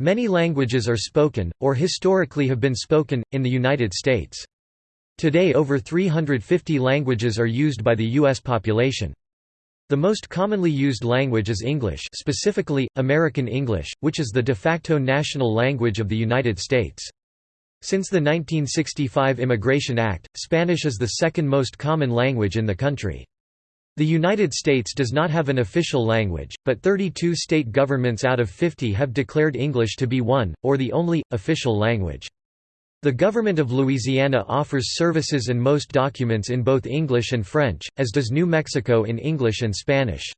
Many languages are spoken, or historically have been spoken, in the United States. Today over 350 languages are used by the U.S. population. The most commonly used language is English specifically, American English, which is the de facto national language of the United States. Since the 1965 Immigration Act, Spanish is the second most common language in the country. The United States does not have an official language, but 32 state governments out of 50 have declared English to be one, or the only, official language. The government of Louisiana offers services and most documents in both English and French, as does New Mexico in English and Spanish.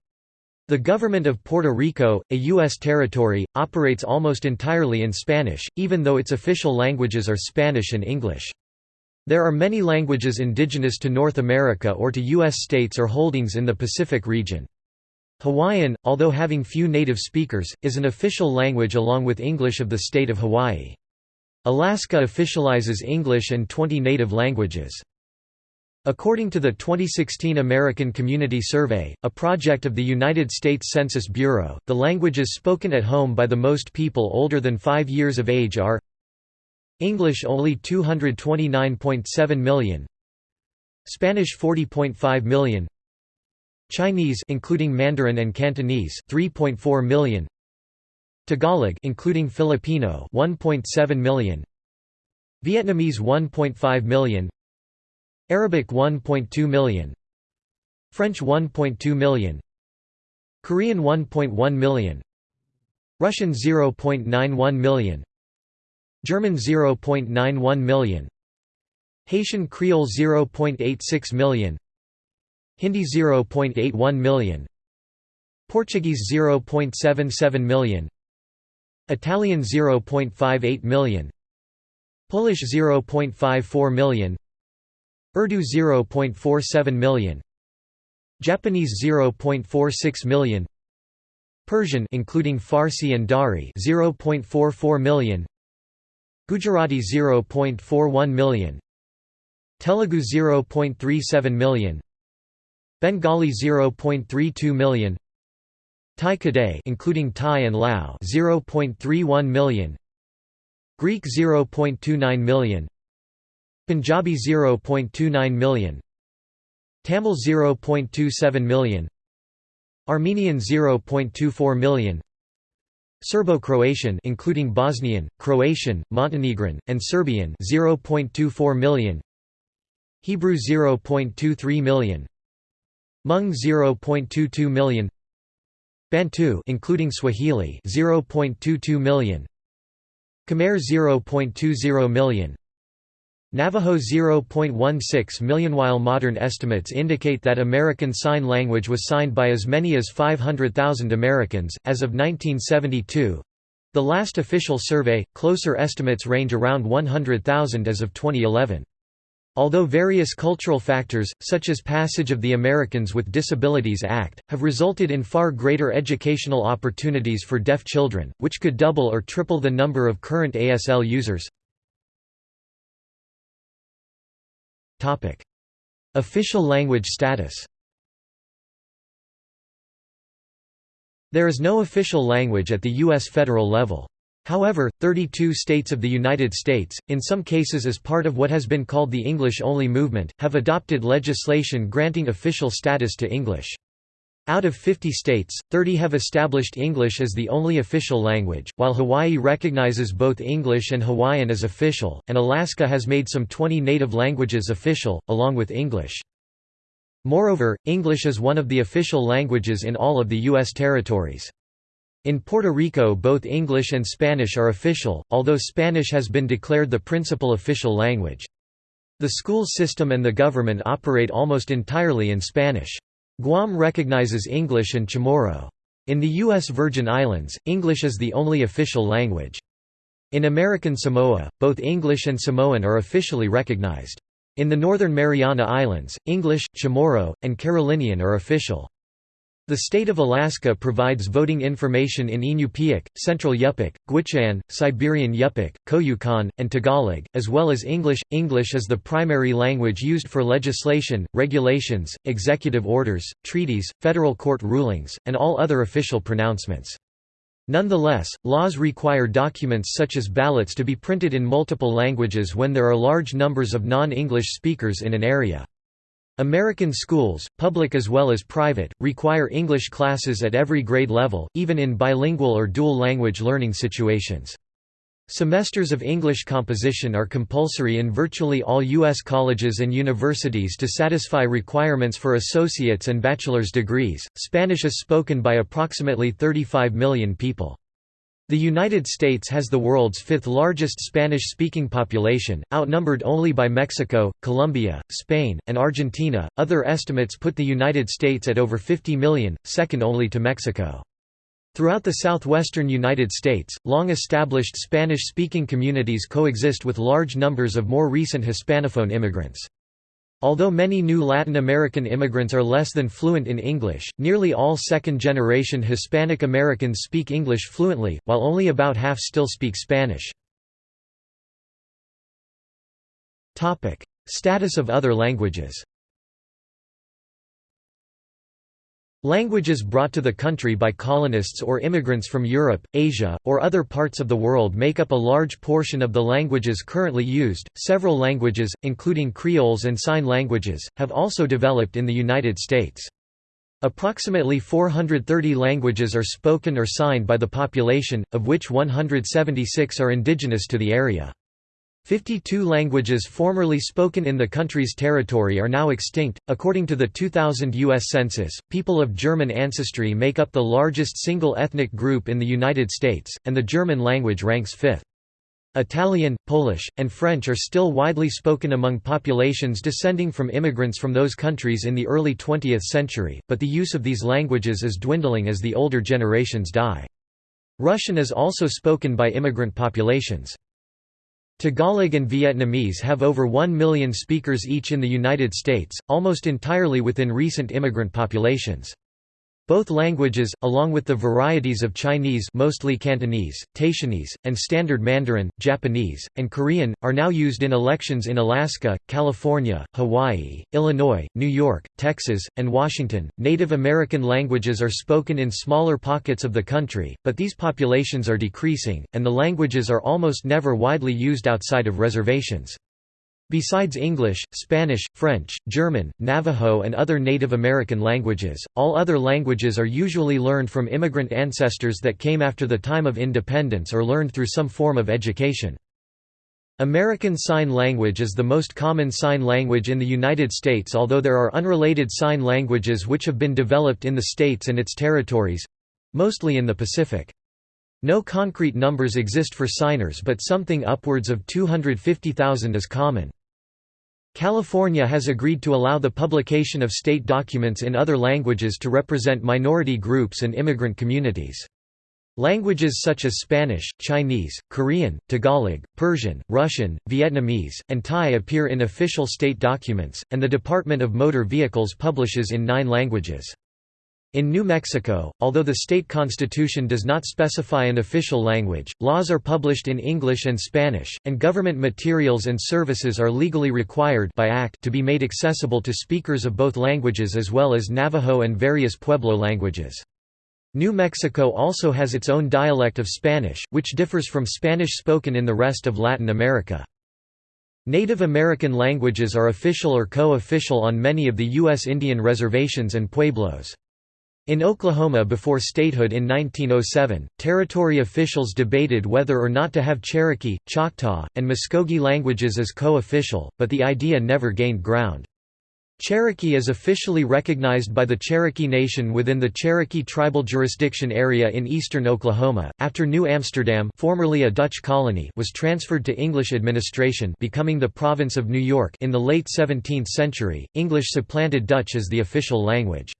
The government of Puerto Rico, a U.S. territory, operates almost entirely in Spanish, even though its official languages are Spanish and English. There are many languages indigenous to North America or to U.S. states or holdings in the Pacific region. Hawaiian, although having few native speakers, is an official language along with English of the state of Hawaii. Alaska officializes English and 20 native languages. According to the 2016 American Community Survey, a project of the United States Census Bureau, the languages spoken at home by the most people older than 5 years of age are English only 229.7 million. Spanish 40.5 million. Chinese including Mandarin and Cantonese 3.4 million. Tagalog including Filipino 1.7 million. Vietnamese 1.5 million. Arabic 1.2 million. French 1.2 million. Korean 1.1 million. Russian 0.91 million German 0.91 million. Haitian Creole 0.86 million. Hindi 0.81 million. Portuguese 0.77 million. Italian 0.58 million. Polish 0.54 million. Urdu 0.47 million. Japanese 0.46 million. Persian including Farsi and Dari 0.44 million Gujarati 0.41 million Telugu 0.37 million Bengali 0.32 million Tai Kadai including Thai and Lao 0.31 million Greek 0.29 million Punjabi 0.29 million Tamil 0.27 million Armenian 0.24 million Serbo-Croatian including Bosnian, Croatian, Montenegrin, and Serbian 0.24 million. Hebrew 0.23 million. Hmong 0.22 million. Bantu including Swahili 0.22 million. Khmer 0.20 million Navajo 0.16 million while modern estimates indicate that American Sign Language was signed by as many as 500,000 Americans, as of 1972. The last official survey, closer estimates range around 100,000 as of 2011. Although various cultural factors, such as passage of the Americans with Disabilities Act, have resulted in far greater educational opportunities for deaf children, which could double or triple the number of current ASL users, Official language status There is no official language at the U.S. federal level. However, 32 states of the United States, in some cases as part of what has been called the English-only movement, have adopted legislation granting official status to English. Out of 50 states, 30 have established English as the only official language, while Hawaii recognizes both English and Hawaiian as official, and Alaska has made some 20 native languages official, along with English. Moreover, English is one of the official languages in all of the U.S. territories. In Puerto Rico both English and Spanish are official, although Spanish has been declared the principal official language. The school system and the government operate almost entirely in Spanish. Guam recognizes English and Chamorro. In the U.S. Virgin Islands, English is the only official language. In American Samoa, both English and Samoan are officially recognized. In the Northern Mariana Islands, English, Chamorro, and Carolinian are official. The state of Alaska provides voting information in Inupiaq, Central Yupik, Gwich'in, Siberian Yupik, Koyukon, and Tagalog, as well as English. English is the primary language used for legislation, regulations, executive orders, treaties, federal court rulings, and all other official pronouncements. Nonetheless, laws require documents such as ballots to be printed in multiple languages when there are large numbers of non-English speakers in an area. American schools, public as well as private, require English classes at every grade level, even in bilingual or dual language learning situations. Semesters of English composition are compulsory in virtually all U.S. colleges and universities to satisfy requirements for associate's and bachelor's degrees. Spanish is spoken by approximately 35 million people. The United States has the world's fifth largest Spanish-speaking population, outnumbered only by Mexico, Colombia, Spain, and Argentina. Other estimates put the United States at over 50 million, second only to Mexico. Throughout the southwestern United States, long-established Spanish-speaking communities coexist with large numbers of more recent Hispanophone immigrants. Although many new Latin American immigrants are less than fluent in English, nearly all second-generation Hispanic Americans speak English fluently, while only about half still speak Spanish. Status of other languages Languages brought to the country by colonists or immigrants from Europe, Asia, or other parts of the world make up a large portion of the languages currently used. Several languages, including Creoles and Sign Languages, have also developed in the United States. Approximately 430 languages are spoken or signed by the population, of which 176 are indigenous to the area. 52 languages formerly spoken in the country's territory are now extinct. According to the 2000 U.S. Census, people of German ancestry make up the largest single ethnic group in the United States, and the German language ranks fifth. Italian, Polish, and French are still widely spoken among populations descending from immigrants from those countries in the early 20th century, but the use of these languages is dwindling as the older generations die. Russian is also spoken by immigrant populations. Tagalog and Vietnamese have over 1 million speakers each in the United States, almost entirely within recent immigrant populations. Both languages, along with the varieties of Chinese mostly Cantonese, Taishanese, and Standard Mandarin, Japanese, and Korean, are now used in elections in Alaska, California, Hawaii, Illinois, New York, Texas, and Washington. Native American languages are spoken in smaller pockets of the country, but these populations are decreasing, and the languages are almost never widely used outside of reservations. Besides English, Spanish, French, German, Navajo and other Native American languages, all other languages are usually learned from immigrant ancestors that came after the time of independence or learned through some form of education. American Sign Language is the most common sign language in the United States although there are unrelated sign languages which have been developed in the states and its territories—mostly in the Pacific. No concrete numbers exist for signers but something upwards of 250,000 is common. California has agreed to allow the publication of state documents in other languages to represent minority groups and immigrant communities. Languages such as Spanish, Chinese, Korean, Tagalog, Persian, Russian, Vietnamese, and Thai appear in official state documents, and the Department of Motor Vehicles publishes in nine languages. In New Mexico, although the state constitution does not specify an official language, laws are published in English and Spanish, and government materials and services are legally required by act to be made accessible to speakers of both languages as well as Navajo and various Pueblo languages. New Mexico also has its own dialect of Spanish, which differs from Spanish spoken in the rest of Latin America. Native American languages are official or co-official on many of the U.S. Indian reservations and pueblos. In Oklahoma before statehood in 1907, territory officials debated whether or not to have Cherokee, Choctaw, and Muskogee languages as co-official, but the idea never gained ground. Cherokee is officially recognized by the Cherokee Nation within the Cherokee Tribal Jurisdiction Area in eastern Oklahoma. After New Amsterdam, formerly a Dutch colony, was transferred to English administration, becoming the province of New York in the late 17th century, English supplanted Dutch as the official language.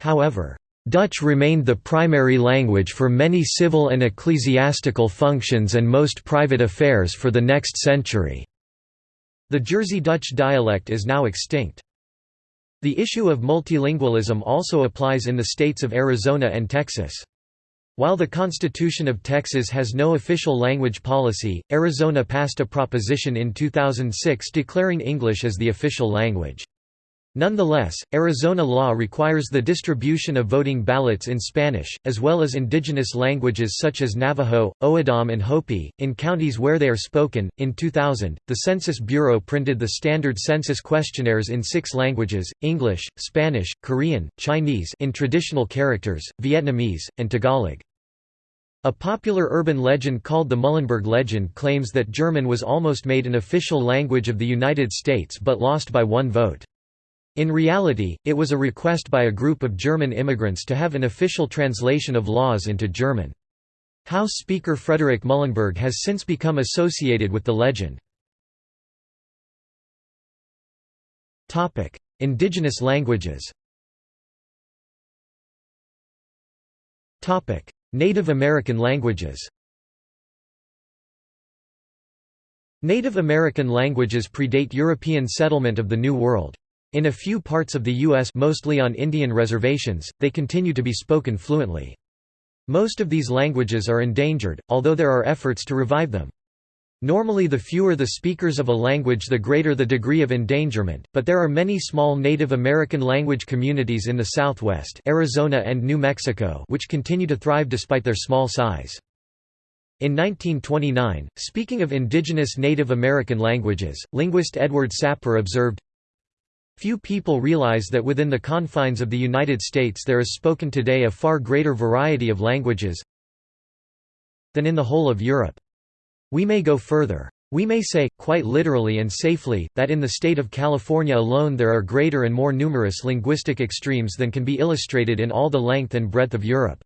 However, Dutch remained the primary language for many civil and ecclesiastical functions and most private affairs for the next century. The Jersey Dutch dialect is now extinct. The issue of multilingualism also applies in the states of Arizona and Texas. While the Constitution of Texas has no official language policy, Arizona passed a proposition in 2006 declaring English as the official language. Nonetheless, Arizona law requires the distribution of voting ballots in Spanish, as well as indigenous languages such as Navajo, O'odham, and Hopi, in counties where they are spoken. In 2000, the Census Bureau printed the standard census questionnaires in six languages English, Spanish, Korean, Chinese in traditional characters, Vietnamese, and Tagalog. A popular urban legend called the Muhlenberg legend claims that German was almost made an official language of the United States but lost by one vote. In reality, it was a request by a group of German immigrants to have an official translation of laws into German. House Speaker Frederick Muhlenberg has since become associated with the legend. Indigenous languages Native American languages Native American languages predate European settlement of the New World. In a few parts of the U.S. mostly on Indian reservations, they continue to be spoken fluently. Most of these languages are endangered, although there are efforts to revive them. Normally the fewer the speakers of a language the greater the degree of endangerment, but there are many small Native American language communities in the southwest Arizona and New Mexico which continue to thrive despite their small size. In 1929, speaking of indigenous Native American languages, linguist Edward Sapir observed, Few people realize that within the confines of the United States there is spoken today a far greater variety of languages than in the whole of Europe. We may go further. We may say, quite literally and safely, that in the state of California alone there are greater and more numerous linguistic extremes than can be illustrated in all the length and breadth of Europe.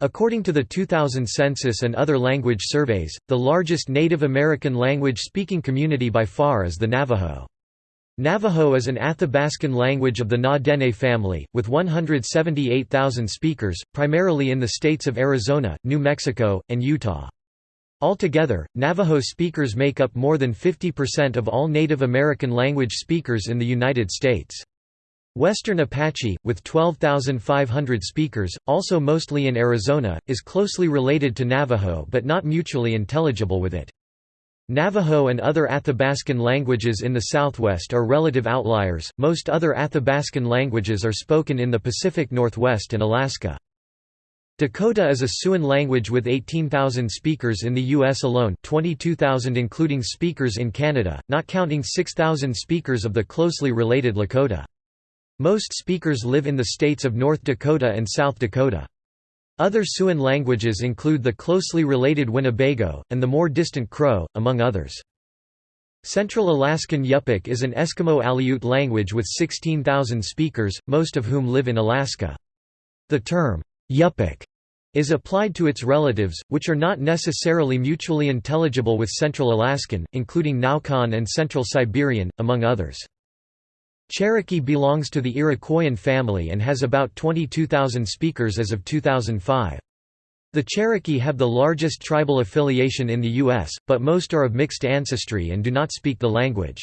According to the 2000 census and other language surveys, the largest Native American language-speaking community by far is the Navajo. Navajo is an Athabascan language of the Na-Dene family, with 178,000 speakers, primarily in the states of Arizona, New Mexico, and Utah. Altogether, Navajo speakers make up more than 50% of all Native American language speakers in the United States. Western Apache, with 12,500 speakers, also mostly in Arizona, is closely related to Navajo but not mutually intelligible with it. Navajo and other Athabascan languages in the southwest are relative outliers, most other Athabascan languages are spoken in the Pacific Northwest and Alaska. Dakota is a Siouan language with 18,000 speakers in the U.S. alone 22,000 including speakers in Canada, not counting 6,000 speakers of the closely related Lakota. Most speakers live in the states of North Dakota and South Dakota. Other Siouan languages include the closely related Winnebago, and the more distant Crow, among others. Central Alaskan Yupik is an Eskimo Aleut language with 16,000 speakers, most of whom live in Alaska. The term, Yupik, is applied to its relatives, which are not necessarily mutually intelligible with Central Alaskan, including Naukan and Central Siberian, among others. Cherokee belongs to the Iroquoian family and has about 22,000 speakers as of 2005. The Cherokee have the largest tribal affiliation in the U.S., but most are of mixed ancestry and do not speak the language.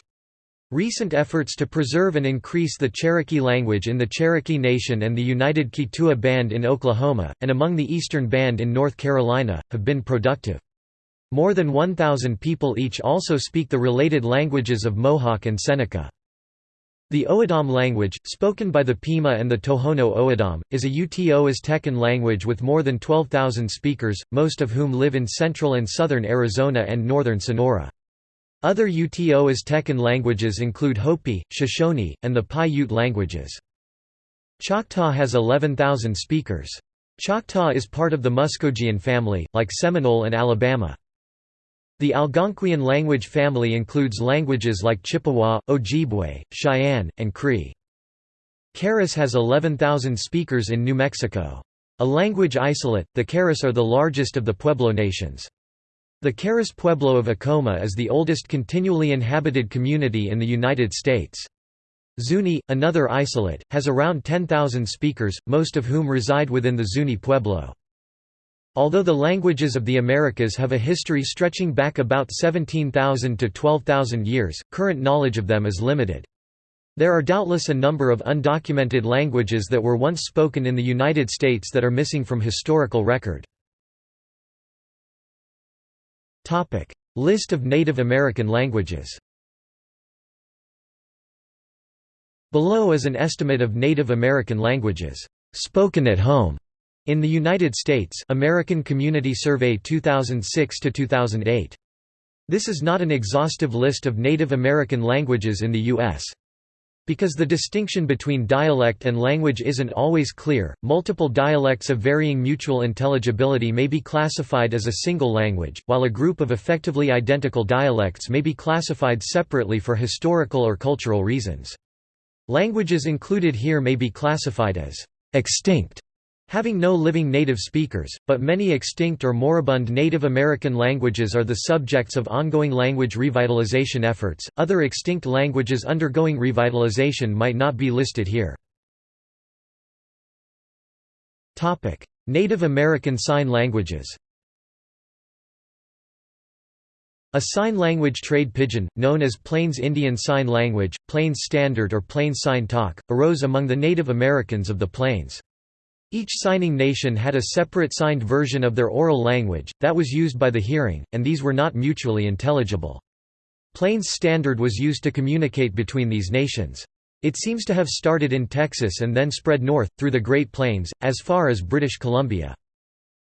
Recent efforts to preserve and increase the Cherokee language in the Cherokee Nation and the United Keetoowah Band in Oklahoma, and among the Eastern Band in North Carolina, have been productive. More than 1,000 people each also speak the related languages of Mohawk and Seneca. The O'odham language, spoken by the Pima and the Tohono O'odham, is a Uto Aztecan language with more than 12,000 speakers, most of whom live in central and southern Arizona and northern Sonora. Other Uto Aztecan languages include Hopi, Shoshone, and the Paiute languages. Choctaw has 11,000 speakers. Choctaw is part of the Muskogean family, like Seminole and Alabama. The Algonquian language family includes languages like Chippewa, Ojibwe, Cheyenne, and Cree. Keres has 11,000 speakers in New Mexico. A language isolate, the Keres are the largest of the Pueblo nations. The Keres Pueblo of Acoma is the oldest continually inhabited community in the United States. Zuni, another isolate, has around 10,000 speakers, most of whom reside within the Zuni Pueblo. Although the languages of the Americas have a history stretching back about 17,000 to 12,000 years, current knowledge of them is limited. There are doubtless a number of undocumented languages that were once spoken in the United States that are missing from historical record. List of Native American languages Below is an estimate of Native American languages spoken at home in the United States American Community Survey 2006 to 2008. This is not an exhaustive list of Native American languages in the U.S. Because the distinction between dialect and language isn't always clear, multiple dialects of varying mutual intelligibility may be classified as a single language, while a group of effectively identical dialects may be classified separately for historical or cultural reasons. Languages included here may be classified as extinct Having no living native speakers, but many extinct or moribund Native American languages are the subjects of ongoing language revitalization efforts. Other extinct languages undergoing revitalization might not be listed here. Topic: Native American Sign Languages. A sign language trade pidgin, known as Plains Indian Sign Language, Plains Standard or Plains Sign Talk, arose among the Native Americans of the Plains. Each signing nation had a separate signed version of their oral language, that was used by the hearing, and these were not mutually intelligible. Plains Standard was used to communicate between these nations. It seems to have started in Texas and then spread north, through the Great Plains, as far as British Columbia.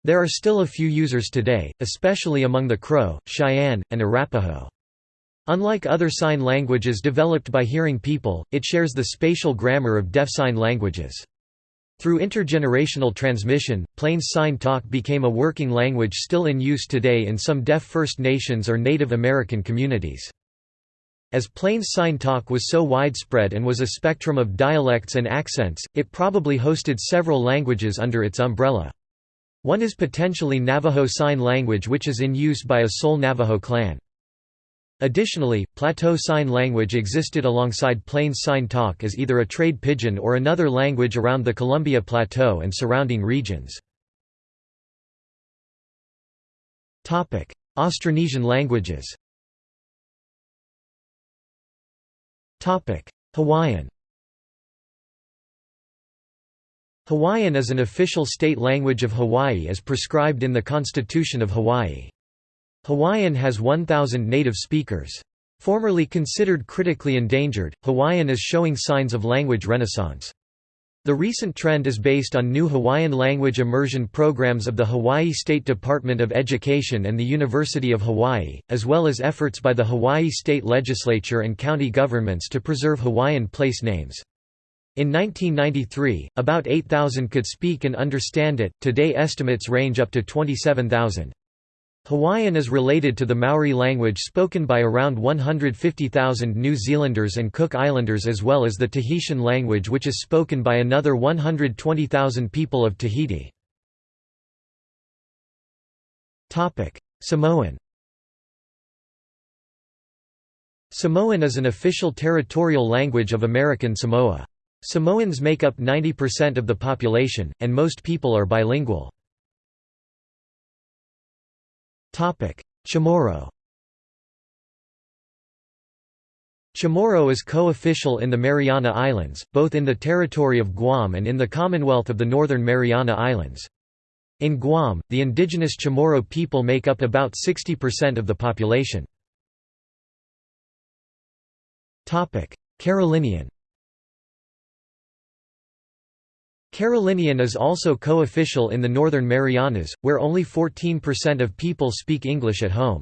There are still a few users today, especially among the Crow, Cheyenne, and Arapaho. Unlike other sign languages developed by hearing people, it shares the spatial grammar of deaf sign languages. Through intergenerational transmission, Plains Sign Talk became a working language still in use today in some deaf First Nations or Native American communities. As Plains Sign Talk was so widespread and was a spectrum of dialects and accents, it probably hosted several languages under its umbrella. One is potentially Navajo Sign Language which is in use by a sole Navajo clan. Additionally, Plateau Sign Language existed alongside Plains Sign Talk as either a trade pidgin or another language around the Columbia Plateau and surrounding regions. Austronesian languages Hawaiian Hawaiian is an official state language of Hawaii as prescribed in the Constitution of Hawaii. Hawaiian has 1,000 native speakers. Formerly considered critically endangered, Hawaiian is showing signs of language renaissance. The recent trend is based on new Hawaiian language immersion programs of the Hawaii State Department of Education and the University of Hawaii, as well as efforts by the Hawaii State Legislature and county governments to preserve Hawaiian place names. In 1993, about 8,000 could speak and understand it, today estimates range up to 27,000. Hawaiian is related to the Maori language spoken by around 150,000 New Zealanders and Cook Islanders as well as the Tahitian language which is spoken by another 120,000 people of Tahiti. Samoan Samoan is an official territorial language of American Samoa. Samoans make up 90% of the population, and most people are bilingual. Chamorro Chamorro is co-official in the Mariana Islands, both in the territory of Guam and in the Commonwealth of the Northern Mariana Islands. In Guam, the indigenous Chamorro people make up about 60% of the population. Carolinian Carolinian is also co-official in the Northern Marianas, where only 14% of people speak English at home.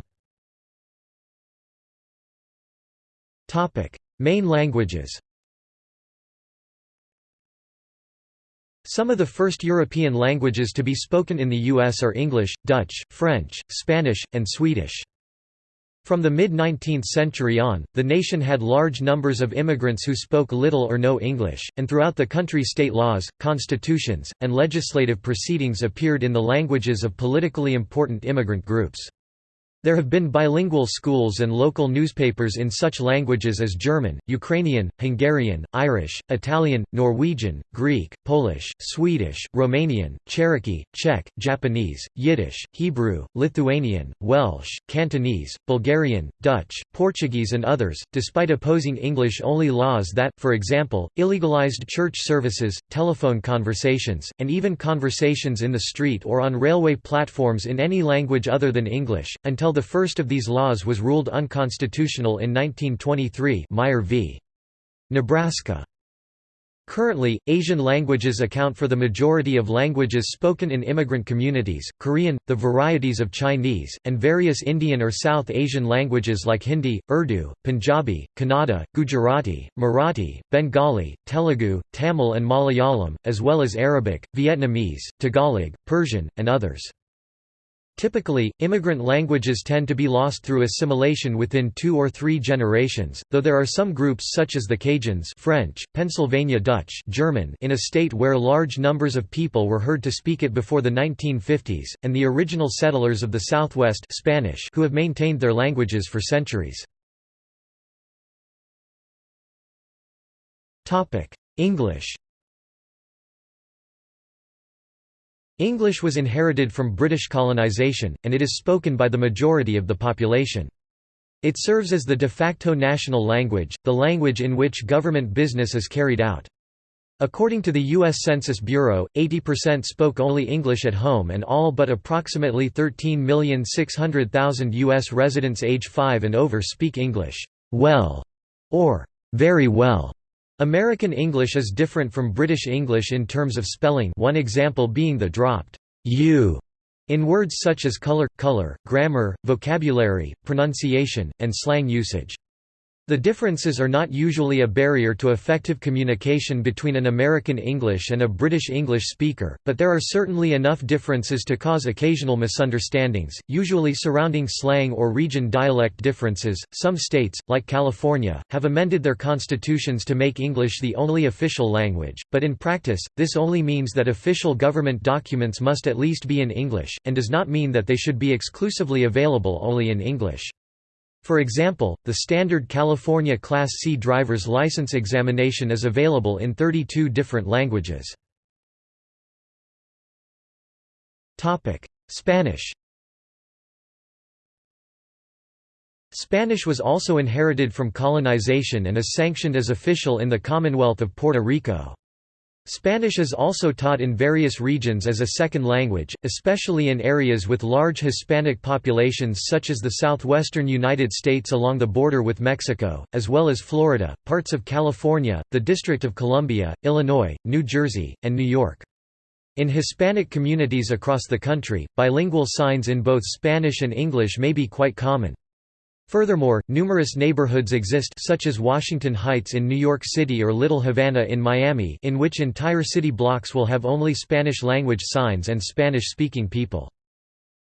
Main languages Some of the first European languages to be spoken in the U.S. are English, Dutch, French, Spanish, and Swedish. From the mid-19th century on, the nation had large numbers of immigrants who spoke little or no English, and throughout the country state laws, constitutions, and legislative proceedings appeared in the languages of politically important immigrant groups. There have been bilingual schools and local newspapers in such languages as German, Ukrainian, Hungarian, Irish, Italian, Norwegian, Greek, Polish, Swedish, Romanian, Cherokee, Czech, Japanese, Yiddish, Hebrew, Lithuanian, Welsh, Cantonese, Bulgarian, Dutch, Portuguese and others, despite opposing English-only laws that, for example, illegalized church services, telephone conversations, and even conversations in the street or on railway platforms in any language other than English, until the first of these laws was ruled unconstitutional in 1923 Meyer v. Nebraska. Currently, Asian languages account for the majority of languages spoken in immigrant communities, Korean, the varieties of Chinese, and various Indian or South Asian languages like Hindi, Urdu, Punjabi, Kannada, Gujarati, Marathi, Bengali, Telugu, Tamil and Malayalam, as well as Arabic, Vietnamese, Tagalog, Persian, and others. Typically, immigrant languages tend to be lost through assimilation within two or three generations, though there are some groups such as the Cajuns French, Pennsylvania Dutch German in a state where large numbers of people were heard to speak it before the 1950s, and the original settlers of the Southwest Spanish who have maintained their languages for centuries. English English was inherited from British colonisation, and it is spoken by the majority of the population. It serves as the de facto national language, the language in which government business is carried out. According to the U.S. Census Bureau, 80% spoke only English at home and all but approximately 13,600,000 U.S. residents age 5 and over speak English well or very well. American English is different from British English in terms of spelling one example being the dropped u in words such as color, color, grammar, vocabulary, pronunciation, and slang usage. The differences are not usually a barrier to effective communication between an American English and a British English speaker, but there are certainly enough differences to cause occasional misunderstandings, usually surrounding slang or region dialect differences. Some states, like California, have amended their constitutions to make English the only official language, but in practice, this only means that official government documents must at least be in English, and does not mean that they should be exclusively available only in English. For example, the standard California Class C driver's license examination is available in 32 different languages. Spanish Spanish was also inherited from colonization and is sanctioned as official in the Commonwealth of Puerto Rico. Spanish is also taught in various regions as a second language, especially in areas with large Hispanic populations such as the southwestern United States along the border with Mexico, as well as Florida, parts of California, the District of Columbia, Illinois, New Jersey, and New York. In Hispanic communities across the country, bilingual signs in both Spanish and English may be quite common. Furthermore, numerous neighborhoods exist such as Washington Heights in New York City or Little Havana in Miami in which entire city blocks will have only Spanish-language signs and Spanish-speaking people.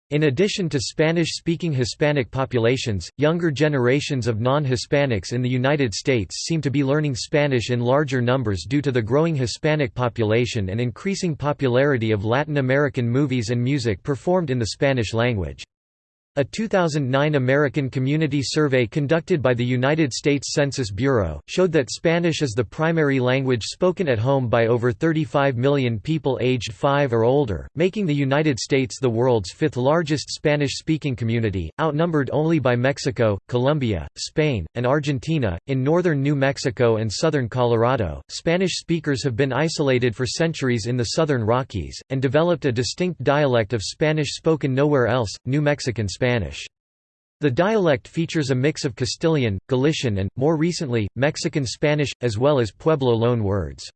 In addition to Spanish-speaking Hispanic populations, younger generations of non-Hispanics in the United States seem to be learning Spanish in larger numbers due to the growing Hispanic population and increasing popularity of Latin American movies and music performed in the Spanish language. A 2009 American Community Survey conducted by the United States Census Bureau, showed that Spanish is the primary language spoken at home by over 35 million people aged 5 or older, making the United States the world's fifth largest Spanish-speaking community, outnumbered only by Mexico, Colombia, Spain, and Argentina. In northern New Mexico and southern Colorado, Spanish speakers have been isolated for centuries in the southern Rockies, and developed a distinct dialect of Spanish spoken nowhere else, New Mexican Spanish. Spanish. The dialect features a mix of Castilian, Galician and, more recently, Mexican Spanish, as well as Pueblo loan words.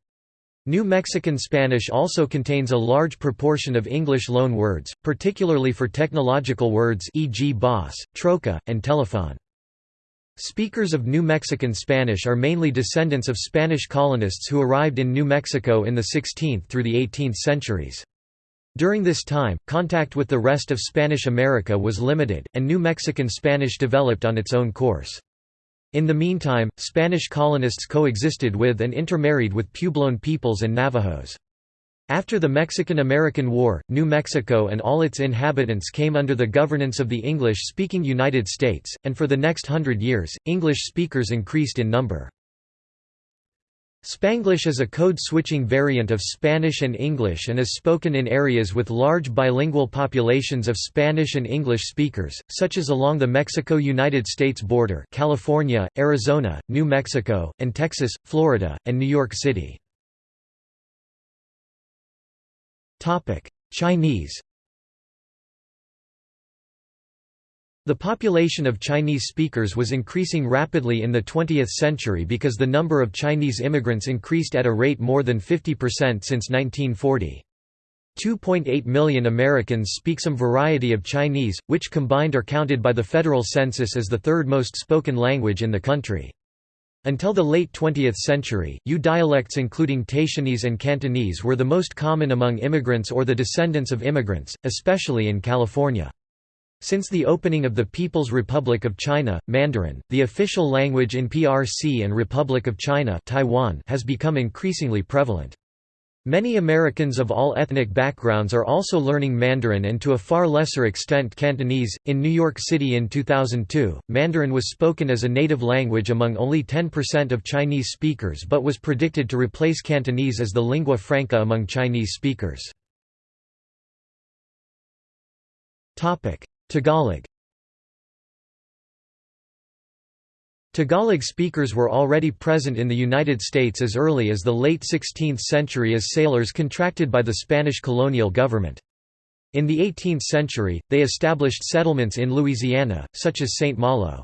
New Mexican Spanish also contains a large proportion of English loan words, particularly for technological words e.g. boss, troca, and telephone. Speakers of New Mexican Spanish are mainly descendants of Spanish colonists who arrived in New Mexico in the 16th through the 18th centuries. During this time, contact with the rest of Spanish America was limited, and New Mexican Spanish developed on its own course. In the meantime, Spanish colonists coexisted with and intermarried with Puebloan peoples and Navajos. After the Mexican–American War, New Mexico and all its inhabitants came under the governance of the English-speaking United States, and for the next hundred years, English speakers increased in number. Spanglish is a code-switching variant of Spanish and English and is spoken in areas with large bilingual populations of Spanish and English speakers, such as along the Mexico-United States border California, Arizona, New Mexico, and Texas, Florida, and New York City. Chinese The population of Chinese speakers was increasing rapidly in the 20th century because the number of Chinese immigrants increased at a rate more than 50% since 1940. 2.8 million Americans speak some variety of Chinese, which combined are counted by the federal census as the third most spoken language in the country. Until the late 20th century, Yue dialects including Taishanese and Cantonese were the most common among immigrants or the descendants of immigrants, especially in California. Since the opening of the People's Republic of China, Mandarin, the official language in PRC and Republic of China Taiwan has become increasingly prevalent. Many Americans of all ethnic backgrounds are also learning Mandarin and to a far lesser extent Cantonese. In New York City in 2002, Mandarin was spoken as a native language among only 10% of Chinese speakers but was predicted to replace Cantonese as the lingua franca among Chinese speakers. Tagalog Tagalog speakers were already present in the United States as early as the late 16th century as sailors contracted by the Spanish colonial government. In the 18th century, they established settlements in Louisiana, such as St. Malo.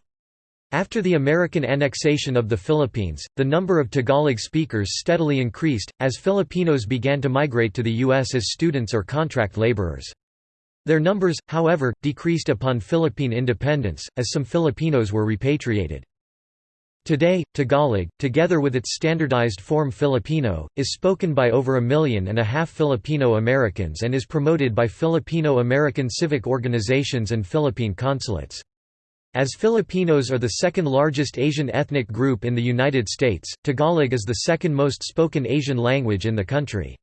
After the American annexation of the Philippines, the number of Tagalog speakers steadily increased, as Filipinos began to migrate to the U.S. as students or contract laborers. Their numbers, however, decreased upon Philippine independence, as some Filipinos were repatriated. Today, Tagalog, together with its standardized form Filipino, is spoken by over a million and a half Filipino Americans and is promoted by Filipino-American civic organizations and Philippine consulates. As Filipinos are the second largest Asian ethnic group in the United States, Tagalog is the second most spoken Asian language in the country.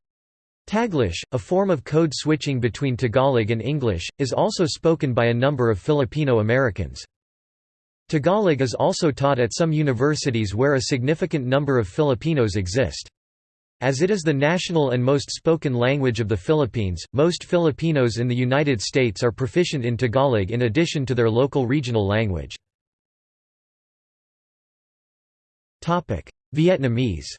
Taglish, a form of code switching between Tagalog and English, is also spoken by a number of Filipino Americans. Tagalog is also taught at some universities where a significant number of Filipinos exist. As it is the national and most spoken language of the Philippines, most Filipinos in the United States are proficient in Tagalog in addition to their local regional language. Vietnamese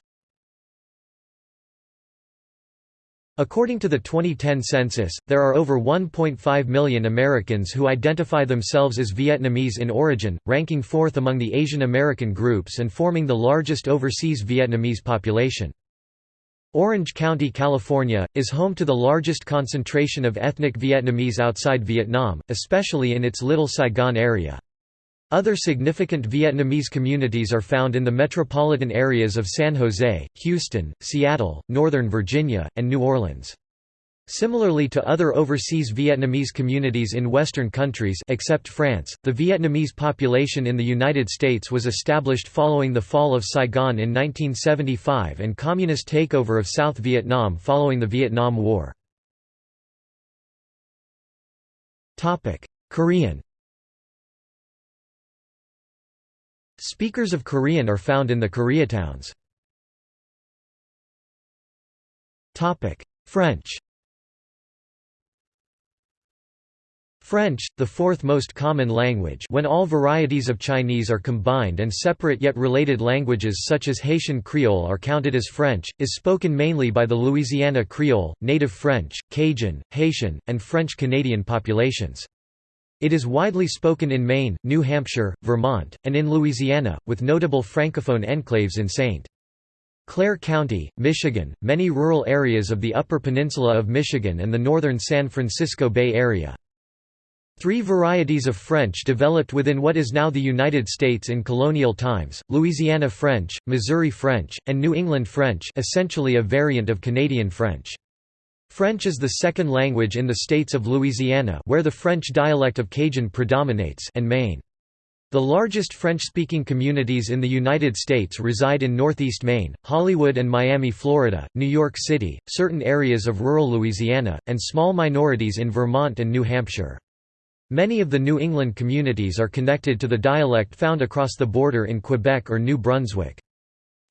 According to the 2010 census, there are over 1.5 million Americans who identify themselves as Vietnamese in origin, ranking fourth among the Asian American groups and forming the largest overseas Vietnamese population. Orange County, California, is home to the largest concentration of ethnic Vietnamese outside Vietnam, especially in its Little Saigon area. Other significant Vietnamese communities are found in the metropolitan areas of San Jose, Houston, Seattle, Northern Virginia, and New Orleans. Similarly to other overseas Vietnamese communities in Western countries except France, the Vietnamese population in the United States was established following the fall of Saigon in 1975 and communist takeover of South Vietnam following the Vietnam War. Korean Speakers of Korean are found in the Koreatowns. French French, the fourth most common language when all varieties of Chinese are combined and separate yet related languages such as Haitian Creole are counted as French, is spoken mainly by the Louisiana Creole, Native French, Cajun, Haitian, and French-Canadian populations. It is widely spoken in Maine, New Hampshire, Vermont, and in Louisiana, with notable francophone enclaves in St. Clair County, Michigan, many rural areas of the Upper Peninsula of Michigan and the northern San Francisco Bay Area. Three varieties of French developed within what is now the United States in colonial times, Louisiana French, Missouri French, and New England French essentially a variant of Canadian French. French is the second language in the states of Louisiana where the French dialect of Cajun predominates and Maine. The largest French-speaking communities in the United States reside in northeast Maine, Hollywood and Miami, Florida, New York City, certain areas of rural Louisiana, and small minorities in Vermont and New Hampshire. Many of the New England communities are connected to the dialect found across the border in Quebec or New Brunswick.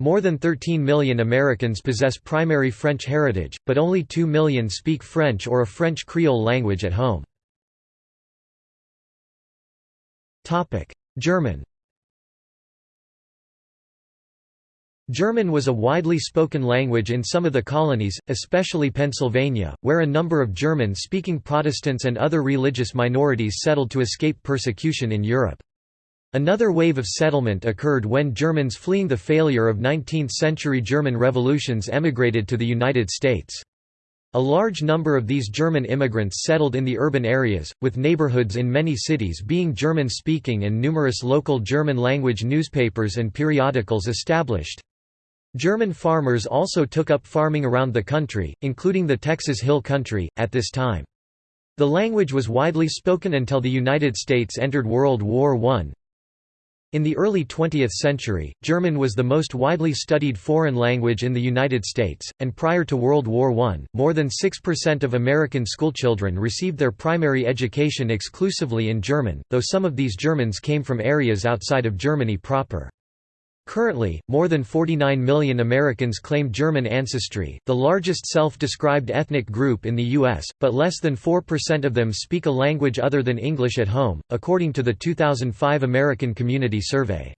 More than 13 million Americans possess primary French heritage, but only 2 million speak French or a French Creole language at home. German German was a widely spoken language in some of the colonies, especially Pennsylvania, where a number of German-speaking Protestants and other religious minorities settled to escape persecution in Europe. Another wave of settlement occurred when Germans fleeing the failure of 19th-century German revolutions emigrated to the United States. A large number of these German immigrants settled in the urban areas, with neighborhoods in many cities being German-speaking and numerous local German-language newspapers and periodicals established. German farmers also took up farming around the country, including the Texas Hill Country, at this time. The language was widely spoken until the United States entered World War I. In the early 20th century, German was the most widely studied foreign language in the United States, and prior to World War I, more than 6% of American schoolchildren received their primary education exclusively in German, though some of these Germans came from areas outside of Germany proper. Currently, more than 49 million Americans claim German ancestry, the largest self-described ethnic group in the U.S., but less than 4% of them speak a language other than English at home, according to the 2005 American Community Survey.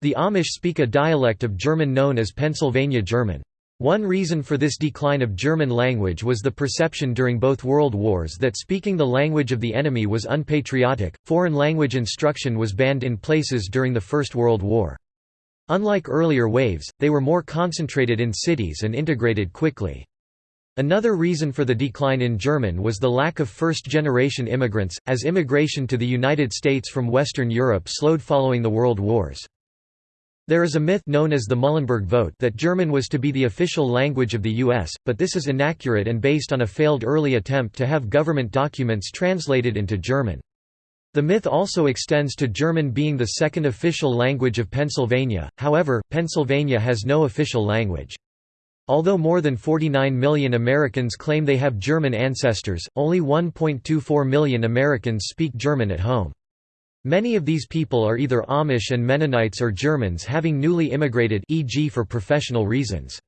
The Amish speak a dialect of German known as Pennsylvania German. One reason for this decline of German language was the perception during both World Wars that speaking the language of the enemy was unpatriotic. Foreign language instruction was banned in places during the First World War. Unlike earlier waves, they were more concentrated in cities and integrated quickly. Another reason for the decline in German was the lack of first-generation immigrants, as immigration to the United States from Western Europe slowed following the World Wars. There is a myth known as the Muhlenberg vote that German was to be the official language of the U.S., but this is inaccurate and based on a failed early attempt to have government documents translated into German. The myth also extends to German being the second official language of Pennsylvania, however, Pennsylvania has no official language. Although more than 49 million Americans claim they have German ancestors, only 1.24 million Americans speak German at home. Many of these people are either Amish and Mennonites or Germans having newly immigrated e.g. for professional reasons.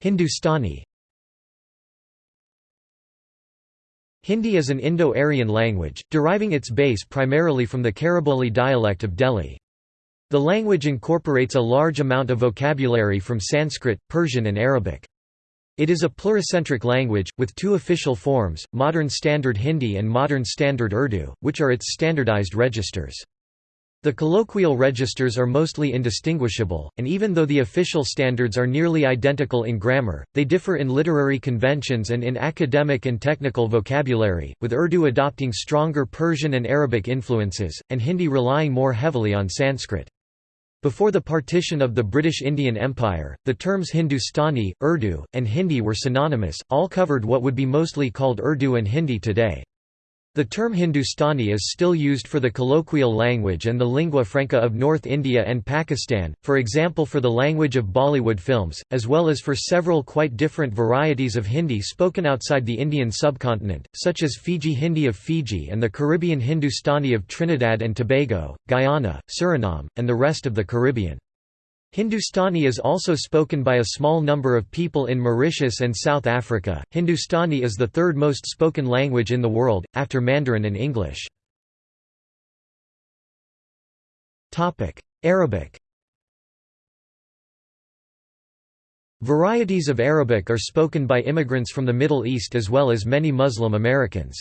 Hindustani Hindi is an Indo-Aryan language, deriving its base primarily from the Khariboli dialect of Delhi. The language incorporates a large amount of vocabulary from Sanskrit, Persian and Arabic. It is a pluricentric language, with two official forms, Modern Standard Hindi and Modern Standard Urdu, which are its standardized registers. The colloquial registers are mostly indistinguishable, and even though the official standards are nearly identical in grammar, they differ in literary conventions and in academic and technical vocabulary, with Urdu adopting stronger Persian and Arabic influences, and Hindi relying more heavily on Sanskrit. Before the partition of the British Indian Empire, the terms Hindustani, Urdu, and Hindi were synonymous, all covered what would be mostly called Urdu and Hindi today. The term Hindustani is still used for the colloquial language and the lingua franca of North India and Pakistan, for example for the language of Bollywood films, as well as for several quite different varieties of Hindi spoken outside the Indian subcontinent, such as Fiji Hindi of Fiji and the Caribbean Hindustani of Trinidad and Tobago, Guyana, Suriname, and the rest of the Caribbean. Hindustani is also spoken by a small number of people in Mauritius and South Africa. Hindustani is the third most spoken language in the world, after Mandarin and English. Arabic Varieties of Arabic are spoken by immigrants from the Middle East as well as many Muslim Americans.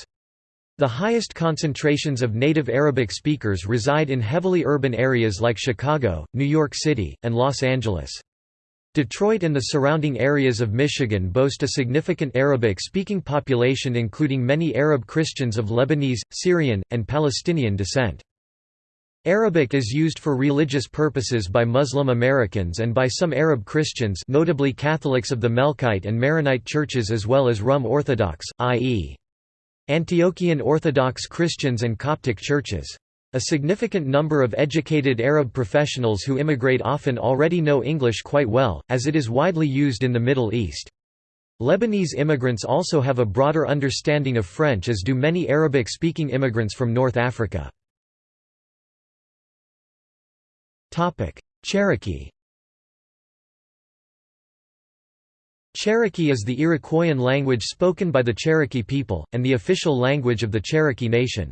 The highest concentrations of native Arabic speakers reside in heavily urban areas like Chicago, New York City, and Los Angeles. Detroit and the surrounding areas of Michigan boast a significant Arabic-speaking population including many Arab Christians of Lebanese, Syrian, and Palestinian descent. Arabic is used for religious purposes by Muslim Americans and by some Arab Christians notably Catholics of the Melkite and Maronite churches as well as Rum Orthodox, i.e. Antiochian Orthodox Christians and Coptic churches. A significant number of educated Arab professionals who immigrate often already know English quite well, as it is widely used in the Middle East. Lebanese immigrants also have a broader understanding of French as do many Arabic-speaking immigrants from North Africa. Cherokee Cherokee is the Iroquoian language spoken by the Cherokee people, and the official language of the Cherokee Nation.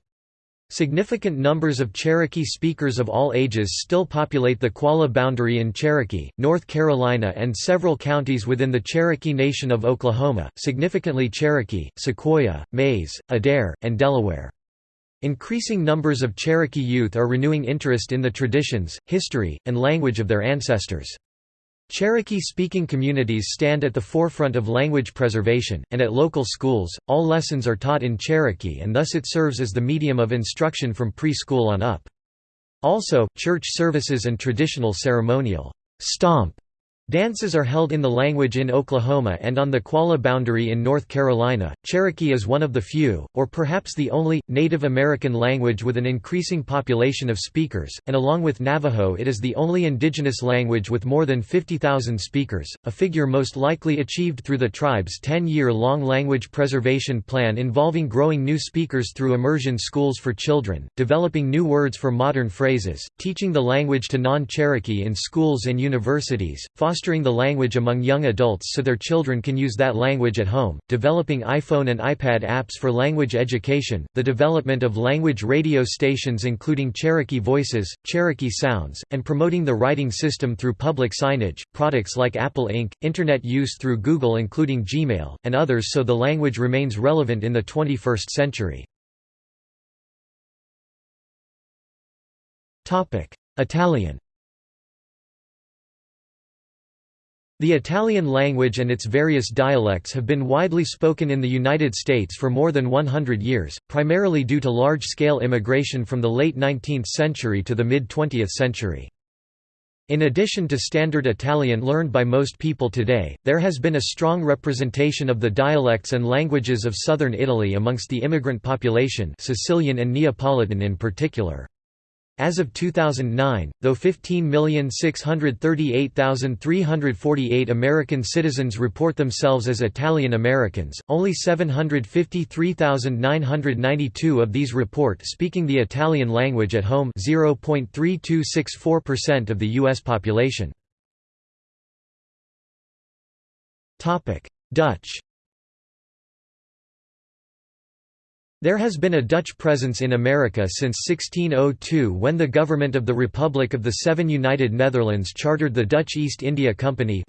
Significant numbers of Cherokee speakers of all ages still populate the Qualla boundary in Cherokee, North Carolina and several counties within the Cherokee Nation of Oklahoma, significantly Cherokee, Sequoyah, Mayes, Adair, and Delaware. Increasing numbers of Cherokee youth are renewing interest in the traditions, history, and language of their ancestors. Cherokee-speaking communities stand at the forefront of language preservation, and at local schools, all lessons are taught in Cherokee and thus it serves as the medium of instruction from preschool on up. Also, church services and traditional ceremonial stomp Dances are held in the language in Oklahoma and on the Qualla boundary in North Carolina. Cherokee is one of the few, or perhaps the only, Native American language with an increasing population of speakers, and along with Navajo, it is the only indigenous language with more than 50,000 speakers, a figure most likely achieved through the tribe's 10 year long language preservation plan involving growing new speakers through immersion schools for children, developing new words for modern phrases, teaching the language to non Cherokee in schools and universities, fostering the language among young adults so their children can use that language at home, developing iPhone and iPad apps for language education, the development of language radio stations including Cherokee Voices, Cherokee Sounds, and promoting the writing system through public signage, products like Apple Inc., Internet use through Google including Gmail, and others so the language remains relevant in the 21st century. Italian The Italian language and its various dialects have been widely spoken in the United States for more than 100 years, primarily due to large-scale immigration from the late 19th century to the mid-20th century. In addition to standard Italian learned by most people today, there has been a strong representation of the dialects and languages of southern Italy amongst the immigrant population Sicilian and Neapolitan in particular. As of 2009, though 15,638,348 American citizens report themselves as Italian Americans, only 753,992 of these report speaking the Italian language at home 0.3264% of the U.S. population. Dutch There has been a Dutch presence in America since 1602 when the government of the Republic of the Seven United Netherlands chartered the Dutch East India Company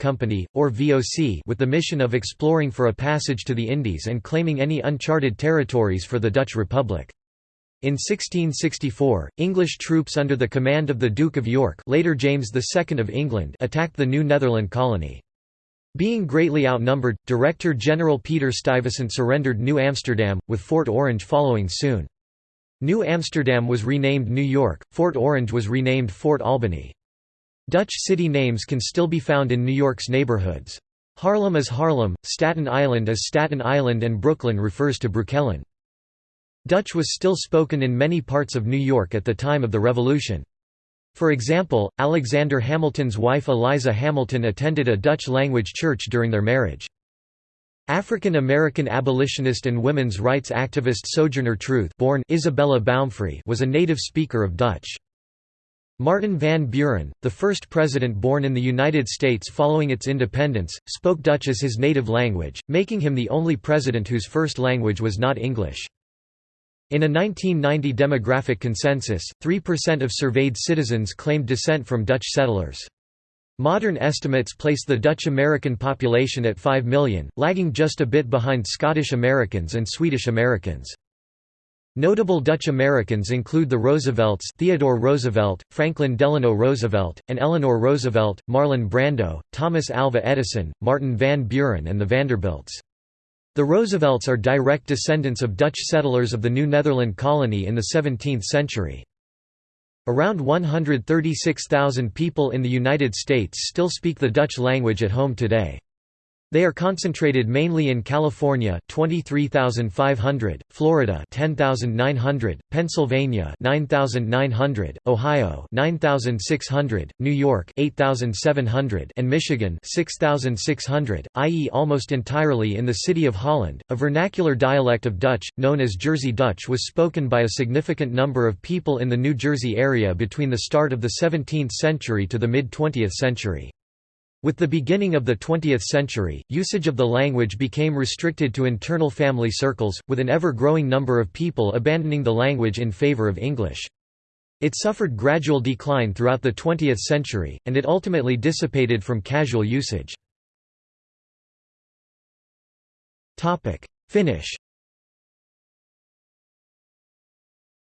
Company, or VOC with the mission of exploring for a passage to the Indies and claiming any uncharted territories for the Dutch Republic. In 1664, English troops under the command of the Duke of York later James II of England attacked the New Netherland colony. Being greatly outnumbered, Director General Peter Stuyvesant surrendered New Amsterdam, with Fort Orange following soon. New Amsterdam was renamed New York, Fort Orange was renamed Fort Albany. Dutch city names can still be found in New York's neighborhoods. Harlem is Harlem, Staten Island is Staten Island and Brooklyn refers to Brooklyn. Dutch was still spoken in many parts of New York at the time of the Revolution. For example, Alexander Hamilton's wife Eliza Hamilton attended a Dutch-language church during their marriage. African American abolitionist and women's rights activist Sojourner Truth born Isabella Baumfree was a native speaker of Dutch. Martin Van Buren, the first president born in the United States following its independence, spoke Dutch as his native language, making him the only president whose first language was not English. In a 1990 demographic consensus, 3% of surveyed citizens claimed descent from Dutch settlers. Modern estimates place the Dutch American population at 5 million, lagging just a bit behind Scottish Americans and Swedish Americans. Notable Dutch Americans include the Roosevelts Theodore Roosevelt, Franklin Delano Roosevelt, and Eleanor Roosevelt, Marlon Brando, Thomas Alva Edison, Martin Van Buren and the Vanderbilts. The Roosevelts are direct descendants of Dutch settlers of the New Netherland colony in the 17th century. Around 136,000 people in the United States still speak the Dutch language at home today. They are concentrated mainly in California 23,500, Florida 10,900, Pennsylvania 9,900, Ohio 9,600, New York 8,700 and Michigan 6,600, i.e. almost entirely in the city of Holland. A vernacular dialect of Dutch known as Jersey Dutch was spoken by a significant number of people in the New Jersey area between the start of the 17th century to the mid-20th century. With the beginning of the 20th century, usage of the language became restricted to internal family circles, with an ever-growing number of people abandoning the language in favor of English. It suffered gradual decline throughout the 20th century, and it ultimately dissipated from casual usage. Finnish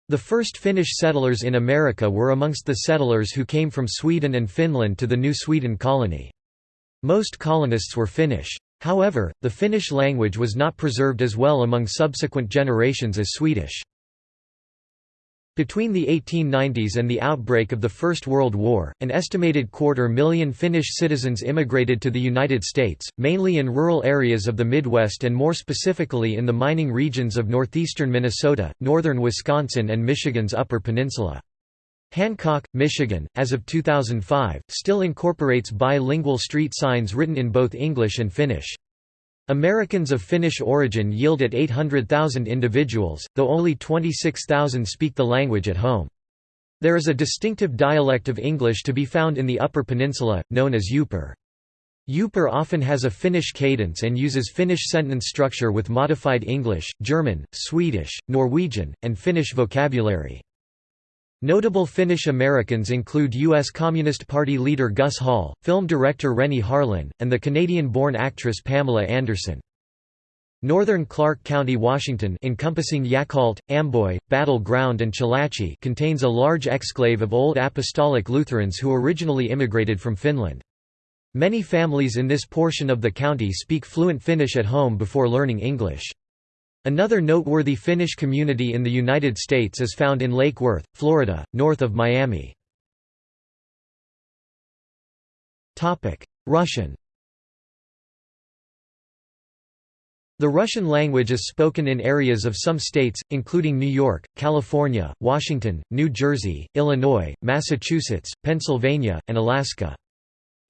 The first Finnish settlers in America were amongst the settlers who came from Sweden and Finland to the New Sweden colony. Most colonists were Finnish. However, the Finnish language was not preserved as well among subsequent generations as Swedish. Between the 1890s and the outbreak of the First World War, an estimated quarter million Finnish citizens immigrated to the United States, mainly in rural areas of the Midwest and more specifically in the mining regions of northeastern Minnesota, northern Wisconsin and Michigan's Upper Peninsula. Hancock, Michigan, as of 2005, still incorporates bilingual street signs written in both English and Finnish. Americans of Finnish origin yield at 800,000 individuals, though only 26,000 speak the language at home. There is a distinctive dialect of English to be found in the Upper Peninsula, known as Yooper. Yooper often has a Finnish cadence and uses Finnish sentence structure with modified English, German, Swedish, Norwegian, and Finnish vocabulary. Notable Finnish Americans include U.S. Communist Party leader Gus Hall, film director Renny Harlin, and the Canadian-born actress Pamela Anderson. Northern Clark County, Washington encompassing Yacolt, Amboy, Battle Ground and Chelatchie contains a large exclave of Old Apostolic Lutherans who originally immigrated from Finland. Many families in this portion of the county speak fluent Finnish at home before learning English. Another noteworthy Finnish community in the United States is found in Lake Worth, Florida, north of Miami. Russian The Russian language is spoken in areas of some states, including New York, California, Washington, New Jersey, Illinois, Massachusetts, Pennsylvania, and Alaska.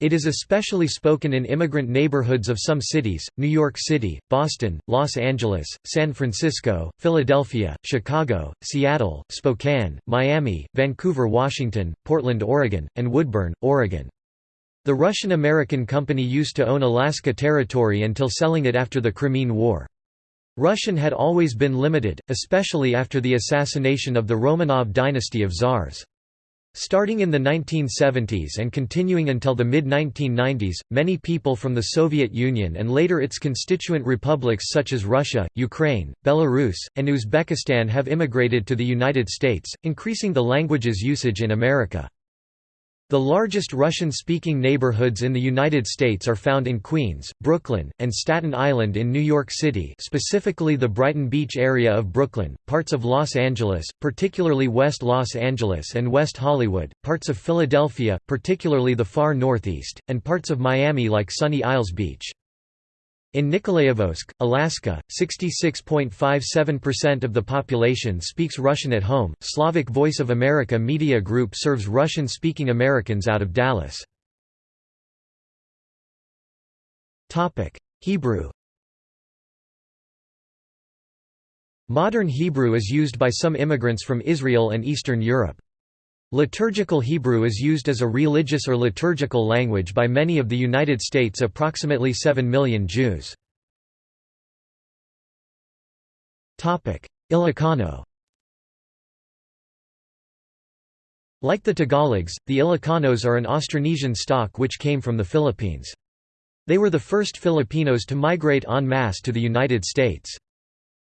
It is especially spoken in immigrant neighborhoods of some cities, New York City, Boston, Los Angeles, San Francisco, Philadelphia, Chicago, Seattle, Spokane, Miami, Vancouver, Washington, Portland, Oregon, and Woodburn, Oregon. The Russian-American company used to own Alaska Territory until selling it after the Crimean War. Russian had always been limited, especially after the assassination of the Romanov dynasty of czars. Starting in the 1970s and continuing until the mid-1990s, many people from the Soviet Union and later its constituent republics such as Russia, Ukraine, Belarus, and Uzbekistan have immigrated to the United States, increasing the language's usage in America. The largest Russian-speaking neighborhoods in the United States are found in Queens, Brooklyn, and Staten Island in New York City specifically the Brighton Beach area of Brooklyn, parts of Los Angeles, particularly West Los Angeles and West Hollywood, parts of Philadelphia, particularly the far northeast, and parts of Miami like Sunny Isles Beach. In Nikolaevsk, Alaska, 66.57% of the population speaks Russian at home. Slavic Voice of America Media Group serves Russian speaking Americans out of Dallas. Hebrew Modern Hebrew is used by some immigrants from Israel and Eastern Europe. Liturgical Hebrew is used as a religious or liturgical language by many of the United States' approximately 7 million Jews. Ilocano Like the Tagalogs, the Ilocanos are an Austronesian stock which came from the Philippines. They were the first Filipinos to migrate en masse to the United States.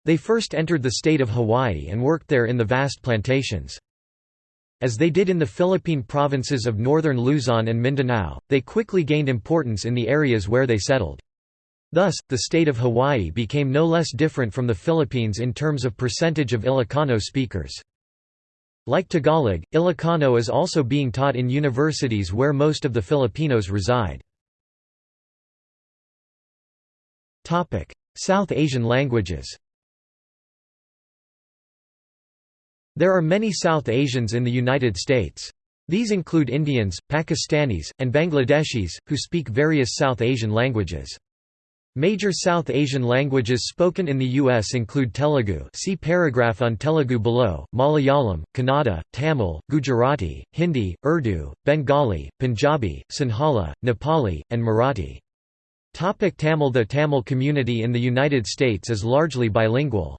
They first entered the state of Hawaii and worked there in the vast plantations. As they did in the Philippine provinces of northern Luzon and Mindanao, they quickly gained importance in the areas where they settled. Thus, the state of Hawaii became no less different from the Philippines in terms of percentage of Ilocano speakers. Like Tagalog, Ilocano is also being taught in universities where most of the Filipinos reside. South Asian languages There are many South Asians in the United States. These include Indians, Pakistanis, and Bangladeshis, who speak various South Asian languages. Major South Asian languages spoken in the U.S. include Telugu see paragraph on Telugu below, Malayalam, Kannada, Tamil, Gujarati, Hindi, Urdu, Bengali, Punjabi, Sinhala, Nepali, and Marathi. Topic Tamil The Tamil community in the United States is largely bilingual.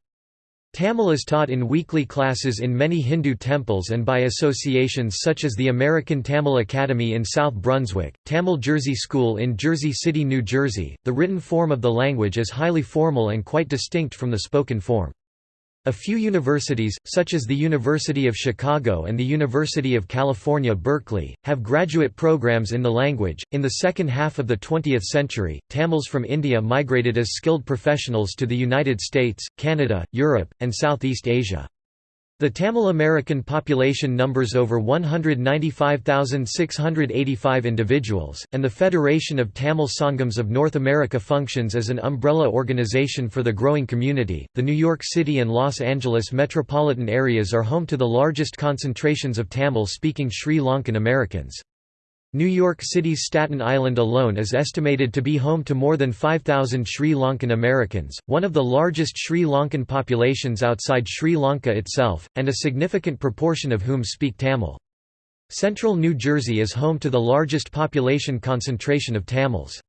Tamil is taught in weekly classes in many Hindu temples and by associations such as the American Tamil Academy in South Brunswick, Tamil Jersey School in Jersey City, New Jersey. The written form of the language is highly formal and quite distinct from the spoken form. A few universities, such as the University of Chicago and the University of California, Berkeley, have graduate programs in the language. In the second half of the 20th century, Tamils from India migrated as skilled professionals to the United States, Canada, Europe, and Southeast Asia. The Tamil American population numbers over 195,685 individuals, and the Federation of Tamil Sangams of North America functions as an umbrella organization for the growing community. The New York City and Los Angeles metropolitan areas are home to the largest concentrations of Tamil speaking Sri Lankan Americans. New York City's Staten Island alone is estimated to be home to more than 5,000 Sri Lankan Americans, one of the largest Sri Lankan populations outside Sri Lanka itself, and a significant proportion of whom speak Tamil. Central New Jersey is home to the largest population concentration of Tamils.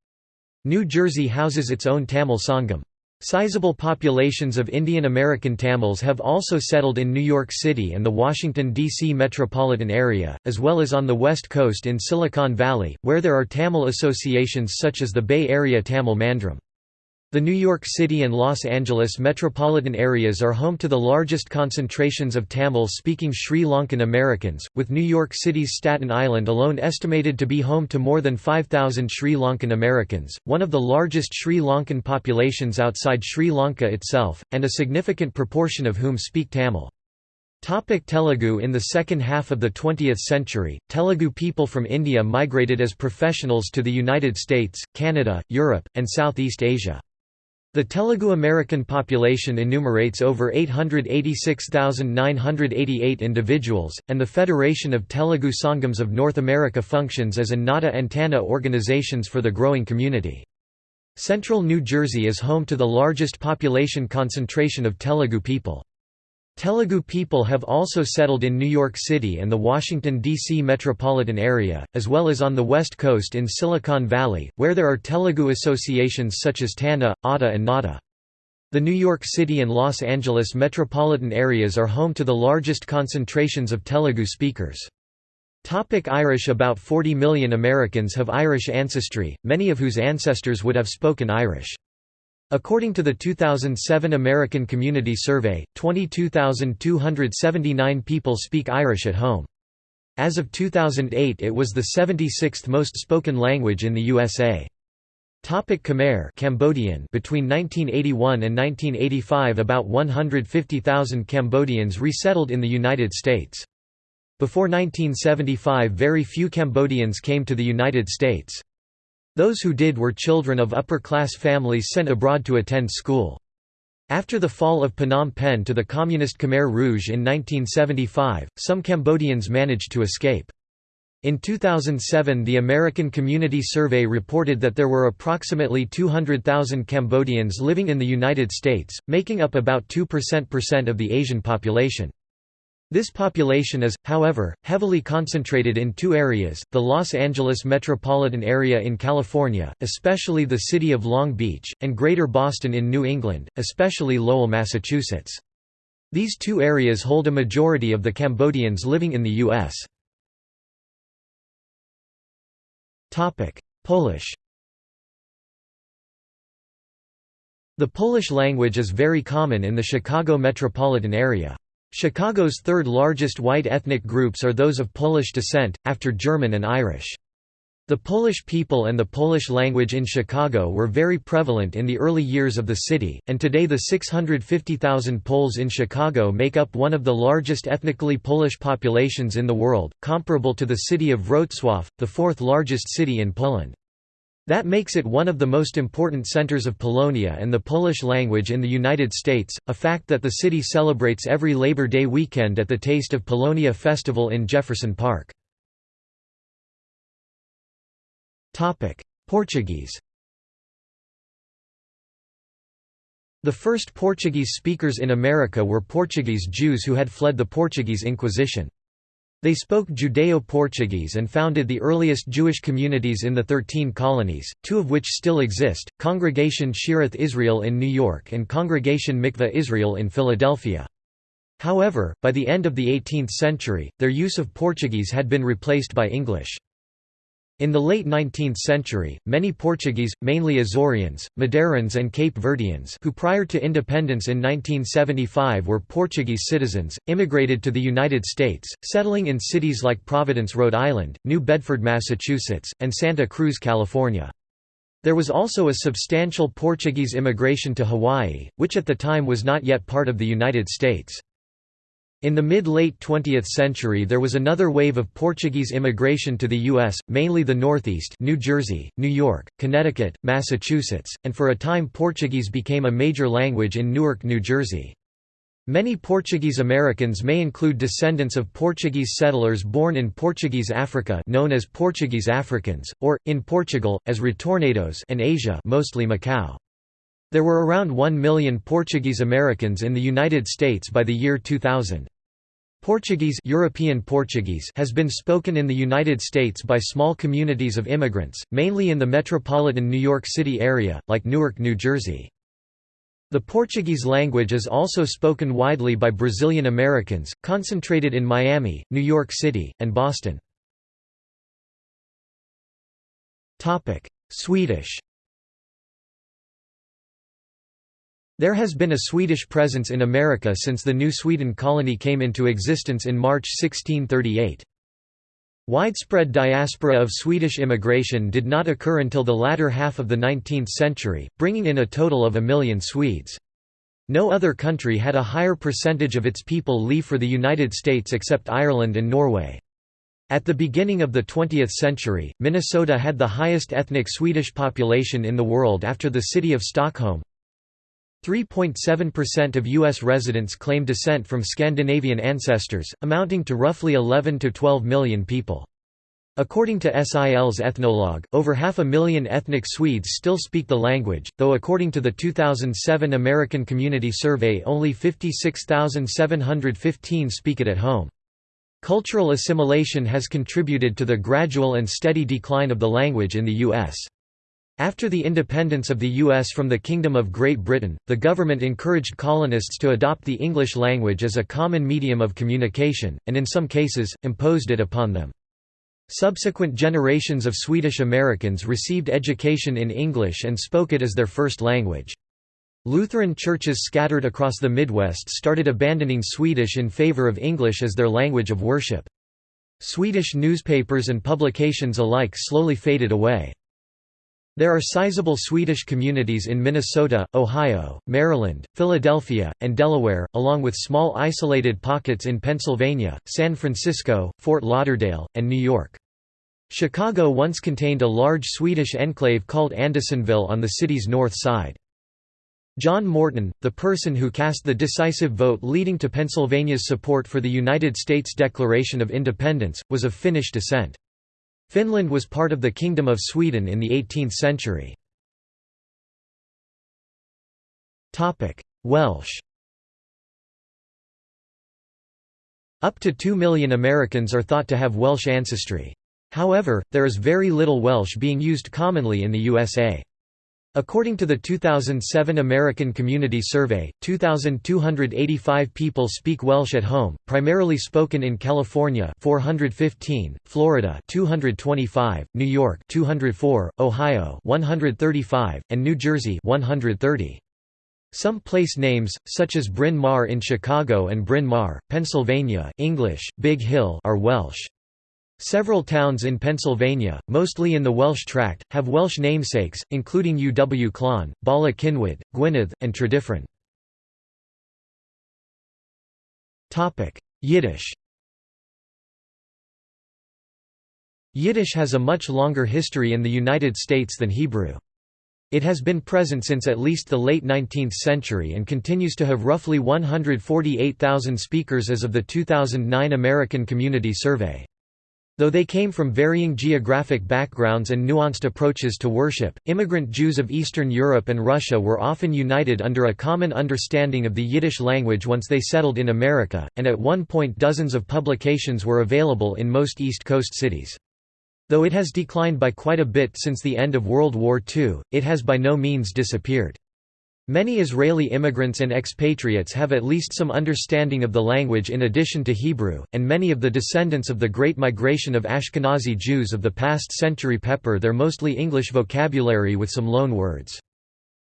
New Jersey houses its own Tamil Sangam. Sizable populations of Indian American Tamils have also settled in New York City and the Washington, D.C. metropolitan area, as well as on the West Coast in Silicon Valley, where there are Tamil associations such as the Bay Area Tamil Mandram. The New York City and Los Angeles metropolitan areas are home to the largest concentrations of Tamil-speaking Sri Lankan Americans, with New York City's Staten Island alone estimated to be home to more than 5,000 Sri Lankan Americans, one of the largest Sri Lankan populations outside Sri Lanka itself, and a significant proportion of whom speak Tamil. Topic Telugu In the second half of the 20th century, Telugu people from India migrated as professionals to the United States, Canada, Europe, and Southeast Asia. The Telugu American population enumerates over 886,988 individuals, and the Federation of Telugu Sangams of North America functions as a NATA and TANA organizations for the growing community. Central New Jersey is home to the largest population concentration of Telugu people. Telugu people have also settled in New York City and the Washington, D.C. metropolitan area, as well as on the West Coast in Silicon Valley, where there are Telugu associations such as TANA, ATA and NATA. The New York City and Los Angeles metropolitan areas are home to the largest concentrations of Telugu speakers. Topic Irish About 40 million Americans have Irish ancestry, many of whose ancestors would have spoken Irish. According to the 2007 American Community Survey, 22,279 people speak Irish at home. As of 2008 it was the 76th most spoken language in the USA. Topic Khmer Cambodian Between 1981 and 1985 about 150,000 Cambodians resettled in the United States. Before 1975 very few Cambodians came to the United States. Those who did were children of upper-class families sent abroad to attend school. After the fall of Phnom Penh to the Communist Khmer Rouge in 1975, some Cambodians managed to escape. In 2007 the American Community Survey reported that there were approximately 200,000 Cambodians living in the United States, making up about 2% of the Asian population. This population is, however, heavily concentrated in two areas, the Los Angeles metropolitan area in California, especially the city of Long Beach, and Greater Boston in New England, especially Lowell, Massachusetts. These two areas hold a majority of the Cambodians living in the U.S. Polish The Polish language is very common in the Chicago metropolitan area. Chicago's third largest white ethnic groups are those of Polish descent, after German and Irish. The Polish people and the Polish language in Chicago were very prevalent in the early years of the city, and today the 650,000 Poles in Chicago make up one of the largest ethnically Polish populations in the world, comparable to the city of Wrocław, the fourth largest city in Poland. That makes it one of the most important centers of Polonia and the Polish language in the United States, a fact that the city celebrates every Labor Day weekend at the Taste of Polonia Festival in Jefferson Park. Portuguese The first Portuguese speakers in America were Portuguese Jews who had fled the Portuguese Inquisition. They spoke Judeo-Portuguese and founded the earliest Jewish communities in the Thirteen Colonies, two of which still exist, Congregation Shearith Israel in New York and Congregation Mikveh Israel in Philadelphia. However, by the end of the 18th century, their use of Portuguese had been replaced by English. In the late 19th century, many Portuguese, mainly Azoreans, Madeirans and Cape Verdeans who prior to independence in 1975 were Portuguese citizens, immigrated to the United States, settling in cities like Providence, Rhode Island, New Bedford, Massachusetts, and Santa Cruz, California. There was also a substantial Portuguese immigration to Hawaii, which at the time was not yet part of the United States. In the mid-late 20th century there was another wave of Portuguese immigration to the U.S., mainly the Northeast New Jersey, New York, Connecticut, Massachusetts, and for a time Portuguese became a major language in Newark, New Jersey. Many Portuguese Americans may include descendants of Portuguese settlers born in Portuguese Africa known as Portuguese Africans, or, in Portugal, as retornados and Asia mostly Macau. There were around 1 million Portuguese Americans in the United States by the year 2000. Portuguese, European Portuguese has been spoken in the United States by small communities of immigrants, mainly in the metropolitan New York City area, like Newark, New Jersey. The Portuguese language is also spoken widely by Brazilian Americans, concentrated in Miami, New York City, and Boston. Swedish There has been a Swedish presence in America since the New Sweden colony came into existence in March 1638. Widespread diaspora of Swedish immigration did not occur until the latter half of the 19th century, bringing in a total of a million Swedes. No other country had a higher percentage of its people leave for the United States except Ireland and Norway. At the beginning of the 20th century, Minnesota had the highest ethnic Swedish population in the world after the city of Stockholm, 3.7% of U.S. residents claim descent from Scandinavian ancestors, amounting to roughly 11 to 12 million people. According to SIL's Ethnologue, over half a million ethnic Swedes still speak the language, though according to the 2007 American Community Survey only 56,715 speak it at home. Cultural assimilation has contributed to the gradual and steady decline of the language in the U.S. After the independence of the U.S. from the Kingdom of Great Britain, the government encouraged colonists to adopt the English language as a common medium of communication, and in some cases, imposed it upon them. Subsequent generations of Swedish Americans received education in English and spoke it as their first language. Lutheran churches scattered across the Midwest started abandoning Swedish in favor of English as their language of worship. Swedish newspapers and publications alike slowly faded away. There are sizable Swedish communities in Minnesota, Ohio, Maryland, Philadelphia, and Delaware, along with small isolated pockets in Pennsylvania, San Francisco, Fort Lauderdale, and New York. Chicago once contained a large Swedish enclave called Andersonville on the city's north side. John Morton, the person who cast the decisive vote leading to Pennsylvania's support for the United States Declaration of Independence, was of Finnish descent. Finland was part of the Kingdom of Sweden in the 18th century. Welsh Up to 2 million Americans are thought to have Welsh ancestry. However, there is very little Welsh being used commonly in the USA. According to the 2007 American Community Survey, 2,285 people speak Welsh at home, primarily spoken in California 415, Florida 225, New York 204, Ohio 135, and New Jersey 130. Some place names, such as Bryn Mawr in Chicago and Bryn Mawr, Pennsylvania English, Big Hill are Welsh. Several towns in Pennsylvania, mostly in the Welsh tract, have Welsh namesakes, including Uwchlan, Bala Cynwyd, Gwynedd, and Tredyffrin. Yiddish Yiddish has a much longer history in the United States than Hebrew. It has been present since at least the late 19th century and continues to have roughly 148,000 speakers as of the 2009 American Community Survey. Though they came from varying geographic backgrounds and nuanced approaches to worship, immigrant Jews of Eastern Europe and Russia were often united under a common understanding of the Yiddish language once they settled in America, and at one point dozens of publications were available in most East Coast cities. Though it has declined by quite a bit since the end of World War II, it has by no means disappeared. Many Israeli immigrants and expatriates have at least some understanding of the language in addition to Hebrew, and many of the descendants of the Great Migration of Ashkenazi Jews of the past century pepper their mostly English vocabulary with some loan words.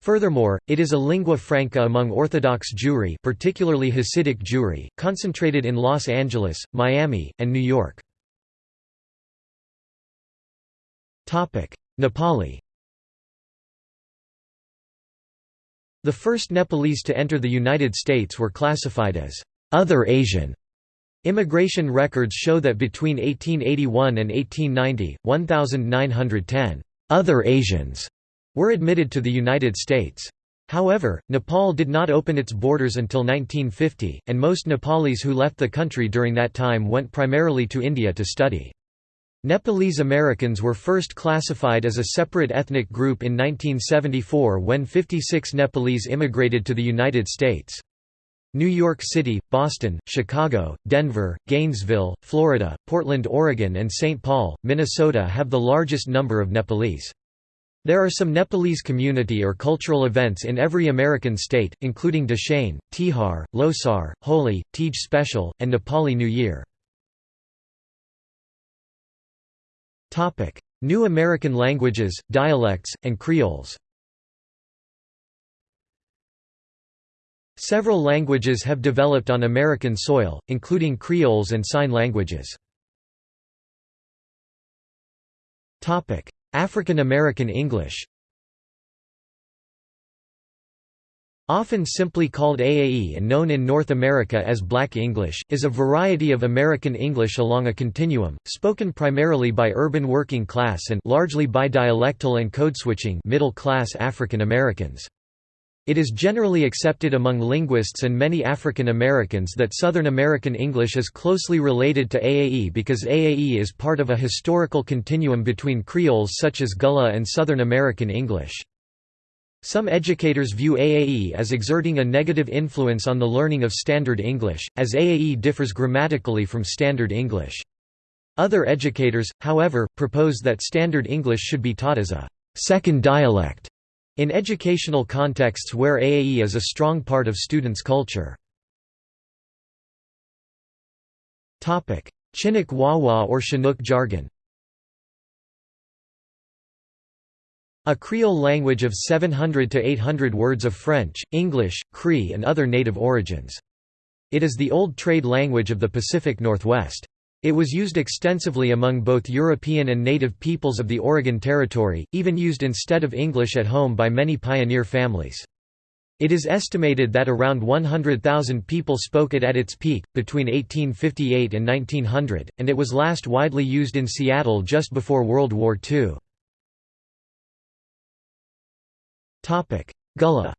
Furthermore, it is a lingua franca among Orthodox Jewry particularly Hasidic Jewry, concentrated in Los Angeles, Miami, and New York. Nepali The first Nepalese to enter the United States were classified as other Asian. Immigration records show that between 1881 and 1890, 1,910 other Asians were admitted to the United States. However, Nepal did not open its borders until 1950, and most Nepalese who left the country during that time went primarily to India to study. Nepalese Americans were first classified as a separate ethnic group in 1974 when 56 Nepalese immigrated to the United States. New York City, Boston, Chicago, Denver, Gainesville, Florida, Portland, Oregon and St. Paul, Minnesota have the largest number of Nepalese. There are some Nepalese community or cultural events in every American state, including Dashain, Tihar, Losar, Holi, Teej Special, and Nepali New Year. New American languages, dialects, and creoles. Several languages have developed on American soil, including creoles and sign languages. African American English Often simply called AAE and known in North America as Black English, is a variety of American English along a continuum, spoken primarily by urban working class and largely by dialectal and code-switching middle-class African Americans. It is generally accepted among linguists and many African Americans that Southern American English is closely related to AAE because AAE is part of a historical continuum between Creoles such as Gullah and Southern American English. Some educators view AAE as exerting a negative influence on the learning of Standard English, as AAE differs grammatically from Standard English. Other educators, however, propose that Standard English should be taught as a second dialect in educational contexts where AAE is a strong part of students' culture. Chinook Wawa or Chinook jargon A Creole language of 700 to 800 words of French, English, Cree and other native origins. It is the old trade language of the Pacific Northwest. It was used extensively among both European and native peoples of the Oregon Territory, even used instead of English at home by many pioneer families. It is estimated that around 100,000 people spoke it at its peak, between 1858 and 1900, and it was last widely used in Seattle just before World War II. Gullah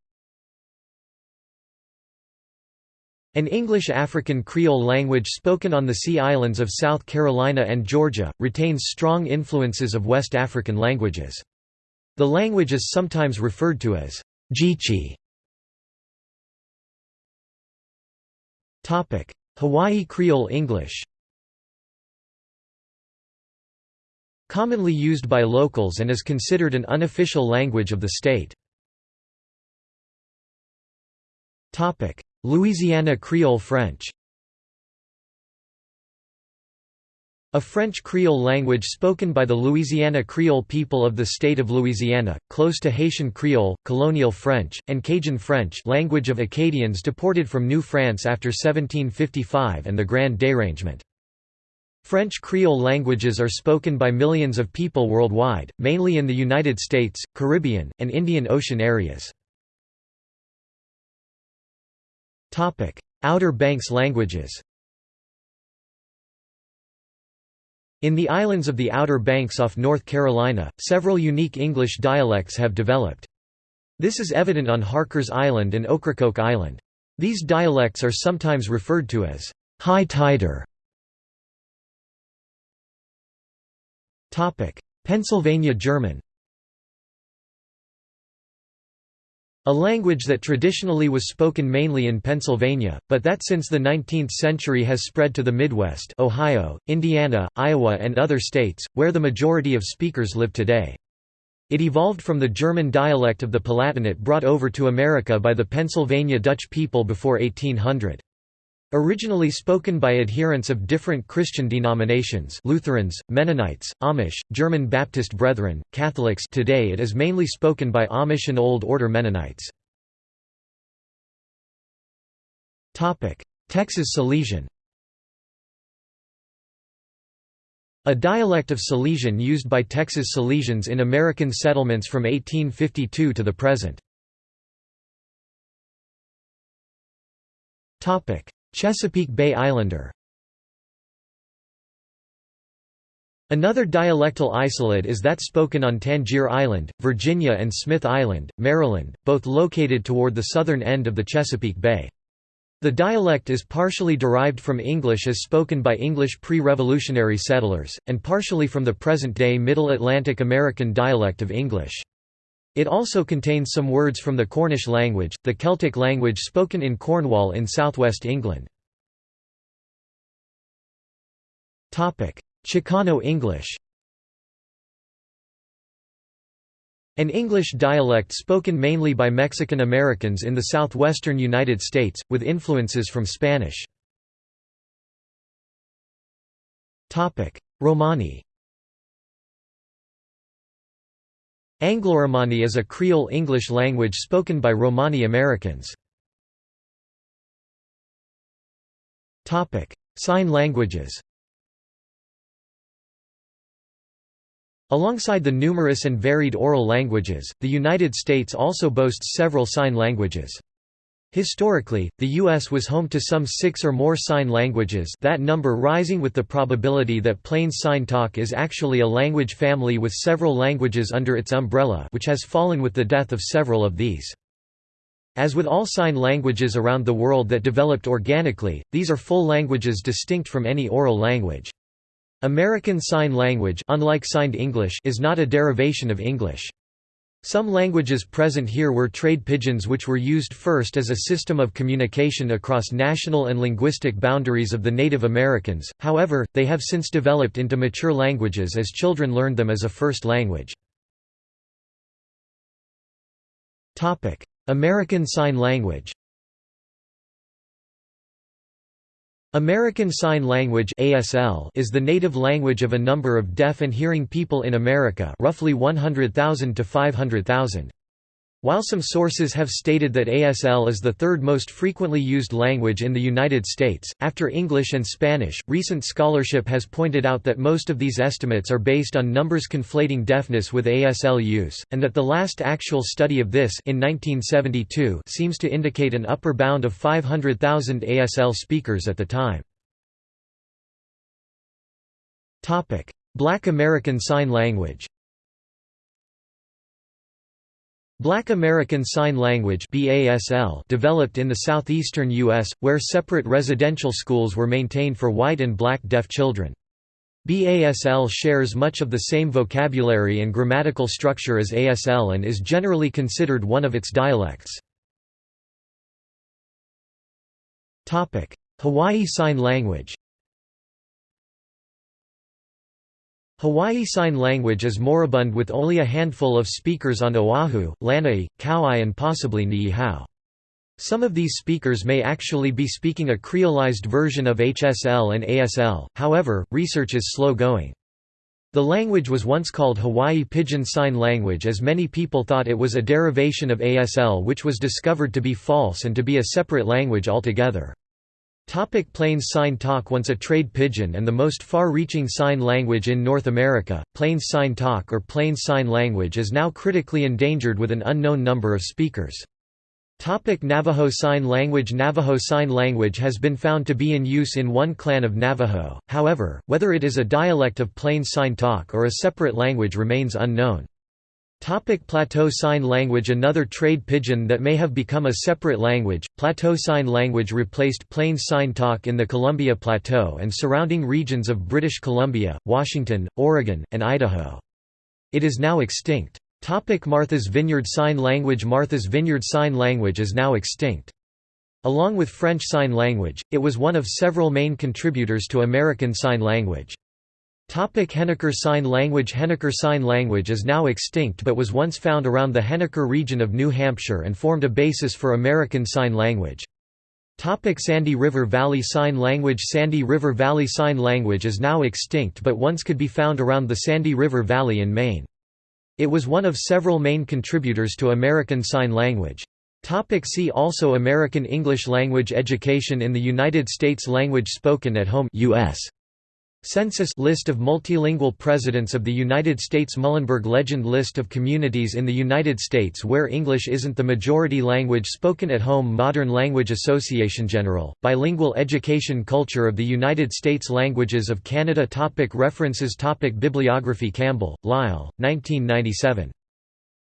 An English African Creole language spoken on the Sea Islands of South Carolina and Georgia, retains strong influences of West African languages. The language is sometimes referred to as Geechee. Hawaii Creole English Commonly used by locals and is considered an unofficial language of the state. Louisiana Creole French A French Creole language spoken by the Louisiana Creole people of the state of Louisiana, close to Haitian Creole, Colonial French, and Cajun French language of Acadians deported from New France after 1755 and the Grand Dérangement. French Creole languages are spoken by millions of people worldwide, mainly in the United States, Caribbean, and Indian Ocean areas. Outer Banks languages In the islands of the Outer Banks off North Carolina, several unique English dialects have developed. This is evident on Harkers Island and Ocracoke Island. These dialects are sometimes referred to as high tider Pennsylvania German A language that traditionally was spoken mainly in Pennsylvania, but that since the 19th century has spread to the Midwest Ohio, Indiana, Iowa and other states, where the majority of speakers live today. It evolved from the German dialect of the Palatinate brought over to America by the Pennsylvania Dutch people before 1800. Originally spoken by adherents of different Christian denominations Lutherans, Mennonites, Amish, German Baptist Brethren, Catholics today it is mainly spoken by Amish and Old Order Mennonites. Texas Silesian A dialect of Silesian used by Texas Silesians in American settlements from 1852 to the present. Chesapeake Bay Islander Another dialectal isolate is that spoken on Tangier Island, Virginia and Smith Island, Maryland, both located toward the southern end of the Chesapeake Bay. The dialect is partially derived from English as spoken by English pre-revolutionary settlers, and partially from the present-day Middle Atlantic American dialect of English. It also contains some words from the Cornish language, the Celtic language spoken in Cornwall in southwest England. Chicano English An English dialect spoken mainly by Mexican Americans in the southwestern United States, with influences from Spanish. Romani Anglo-Romani is a Creole English language spoken by Romani Americans. Sign languages Alongside the numerous and varied oral languages, the United States also boasts several sign languages. Historically, the U.S. was home to some six or more sign languages that number rising with the probability that Plain Sign Talk is actually a language family with several languages under its umbrella which has fallen with the death of several of these. As with all sign languages around the world that developed organically, these are full languages distinct from any oral language. American Sign Language unlike Signed English is not a derivation of English. Some languages present here were trade pidgins which were used first as a system of communication across national and linguistic boundaries of the Native Americans, however, they have since developed into mature languages as children learned them as a first language. American Sign Language American Sign Language (ASL) is the native language of a number of deaf and hearing people in America, roughly 100,000 to 500,000. While some sources have stated that ASL is the third most frequently used language in the United States, after English and Spanish, recent scholarship has pointed out that most of these estimates are based on numbers conflating deafness with ASL use, and that the last actual study of this in 1972 seems to indicate an upper bound of 500,000 ASL speakers at the time. Black American Sign Language Black American Sign Language developed in the southeastern U.S., where separate residential schools were maintained for white and black deaf children. BASL shares much of the same vocabulary and grammatical structure as ASL and is generally considered one of its dialects. Hawaii Sign Language Hawaii Sign Language is moribund with only a handful of speakers on Oahu, Lanai, Kauai and possibly Niihau. Some of these speakers may actually be speaking a creolized version of HSL and ASL, however, research is slow going. The language was once called Hawaii Pidgin Sign Language as many people thought it was a derivation of ASL which was discovered to be false and to be a separate language altogether. Topic Plains Sign Talk Once a trade pidgin and the most far-reaching sign language in North America, Plains Sign Talk or Plains Sign Language is now critically endangered with an unknown number of speakers. Topic Navajo Sign Language Navajo Sign Language has been found to be in use in one clan of Navajo, however, whether it is a dialect of Plains Sign Talk or a separate language remains unknown. Topic Plateau Sign Language Another trade pidgin that may have become a separate language, Plateau Sign Language replaced Plains Sign Talk in the Columbia Plateau and surrounding regions of British Columbia, Washington, Oregon, and Idaho. It is now extinct. Topic Martha's Vineyard Sign Language Martha's Vineyard Sign Language is now extinct. Along with French Sign Language, it was one of several main contributors to American Sign Language. Henniker Sign Language Henniker Sign Language is now extinct but was once found around the Henniker region of New Hampshire and formed a basis for American Sign Language. Topic Sandy River Valley Sign Language Sandy River Valley Sign Language is now extinct but once could be found around the Sandy River Valley in Maine. It was one of several main contributors to American Sign Language. Topic see also American English language education in the United States Language spoken at home US. Census List of multilingual presidents of the United States Muhlenberg Legend List of communities in the United States where English isn't the majority language spoken at home Modern Language Association General, Bilingual Education Culture of the United States Languages of Canada topic References topic Bibliography Campbell, Lyle, 1997.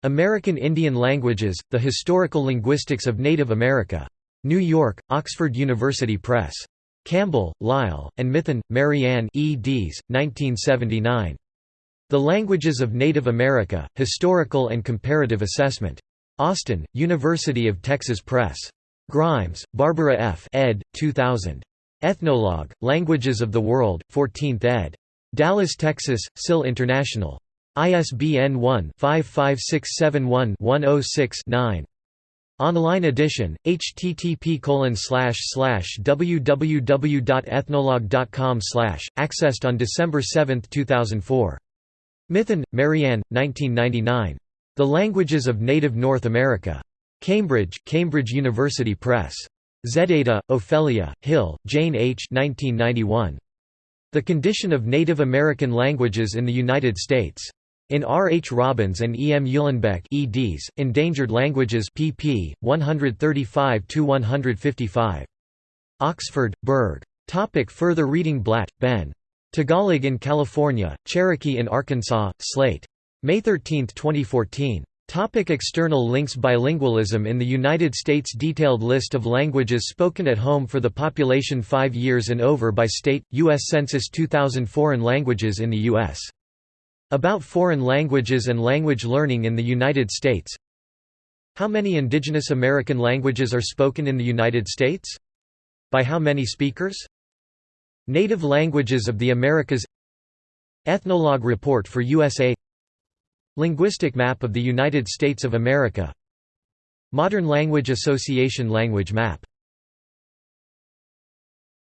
American Indian Languages, The Historical Linguistics of Native America. New York, Oxford University Press. Campbell, Lyle, and Mithun, Marianne eds. 1979. The Languages of Native America, Historical and Comparative Assessment. Austin, University of Texas Press. Grimes, Barbara F. ed. 2000. Ethnologue, Languages of the World, 14th ed. Dallas, Texas, SIL International. ISBN 1-55671-106-9. Online edition, http www.ethnologue.com accessed on December 7, 2004. Mithun, Marianne, 1999. The Languages of Native North America. Cambridge, Cambridge University Press. Zepeda, Ofelia, Hill, Jane H. 1991. The Condition of Native American Languages in the United States. In R. H. Robins and E. M. Uhlenbeck eds, Endangered Languages pp. 135–155. Oxford, Berg. Topic further reading Blatt, Ben. Tagalog in California, Cherokee in Arkansas, Slate. May 13, 2014. Topic external links Bilingualism in the United States Detailed list of languages spoken at home for the population 5 years and over by state, U.S. Census 2000 Foreign languages in the U.S. About foreign languages and language learning in the United States. How many indigenous American languages are spoken in the United States? By how many speakers? Native languages of the Americas. Ethnologue report for USA Linguistic map of the United States of America. Modern Language Association language map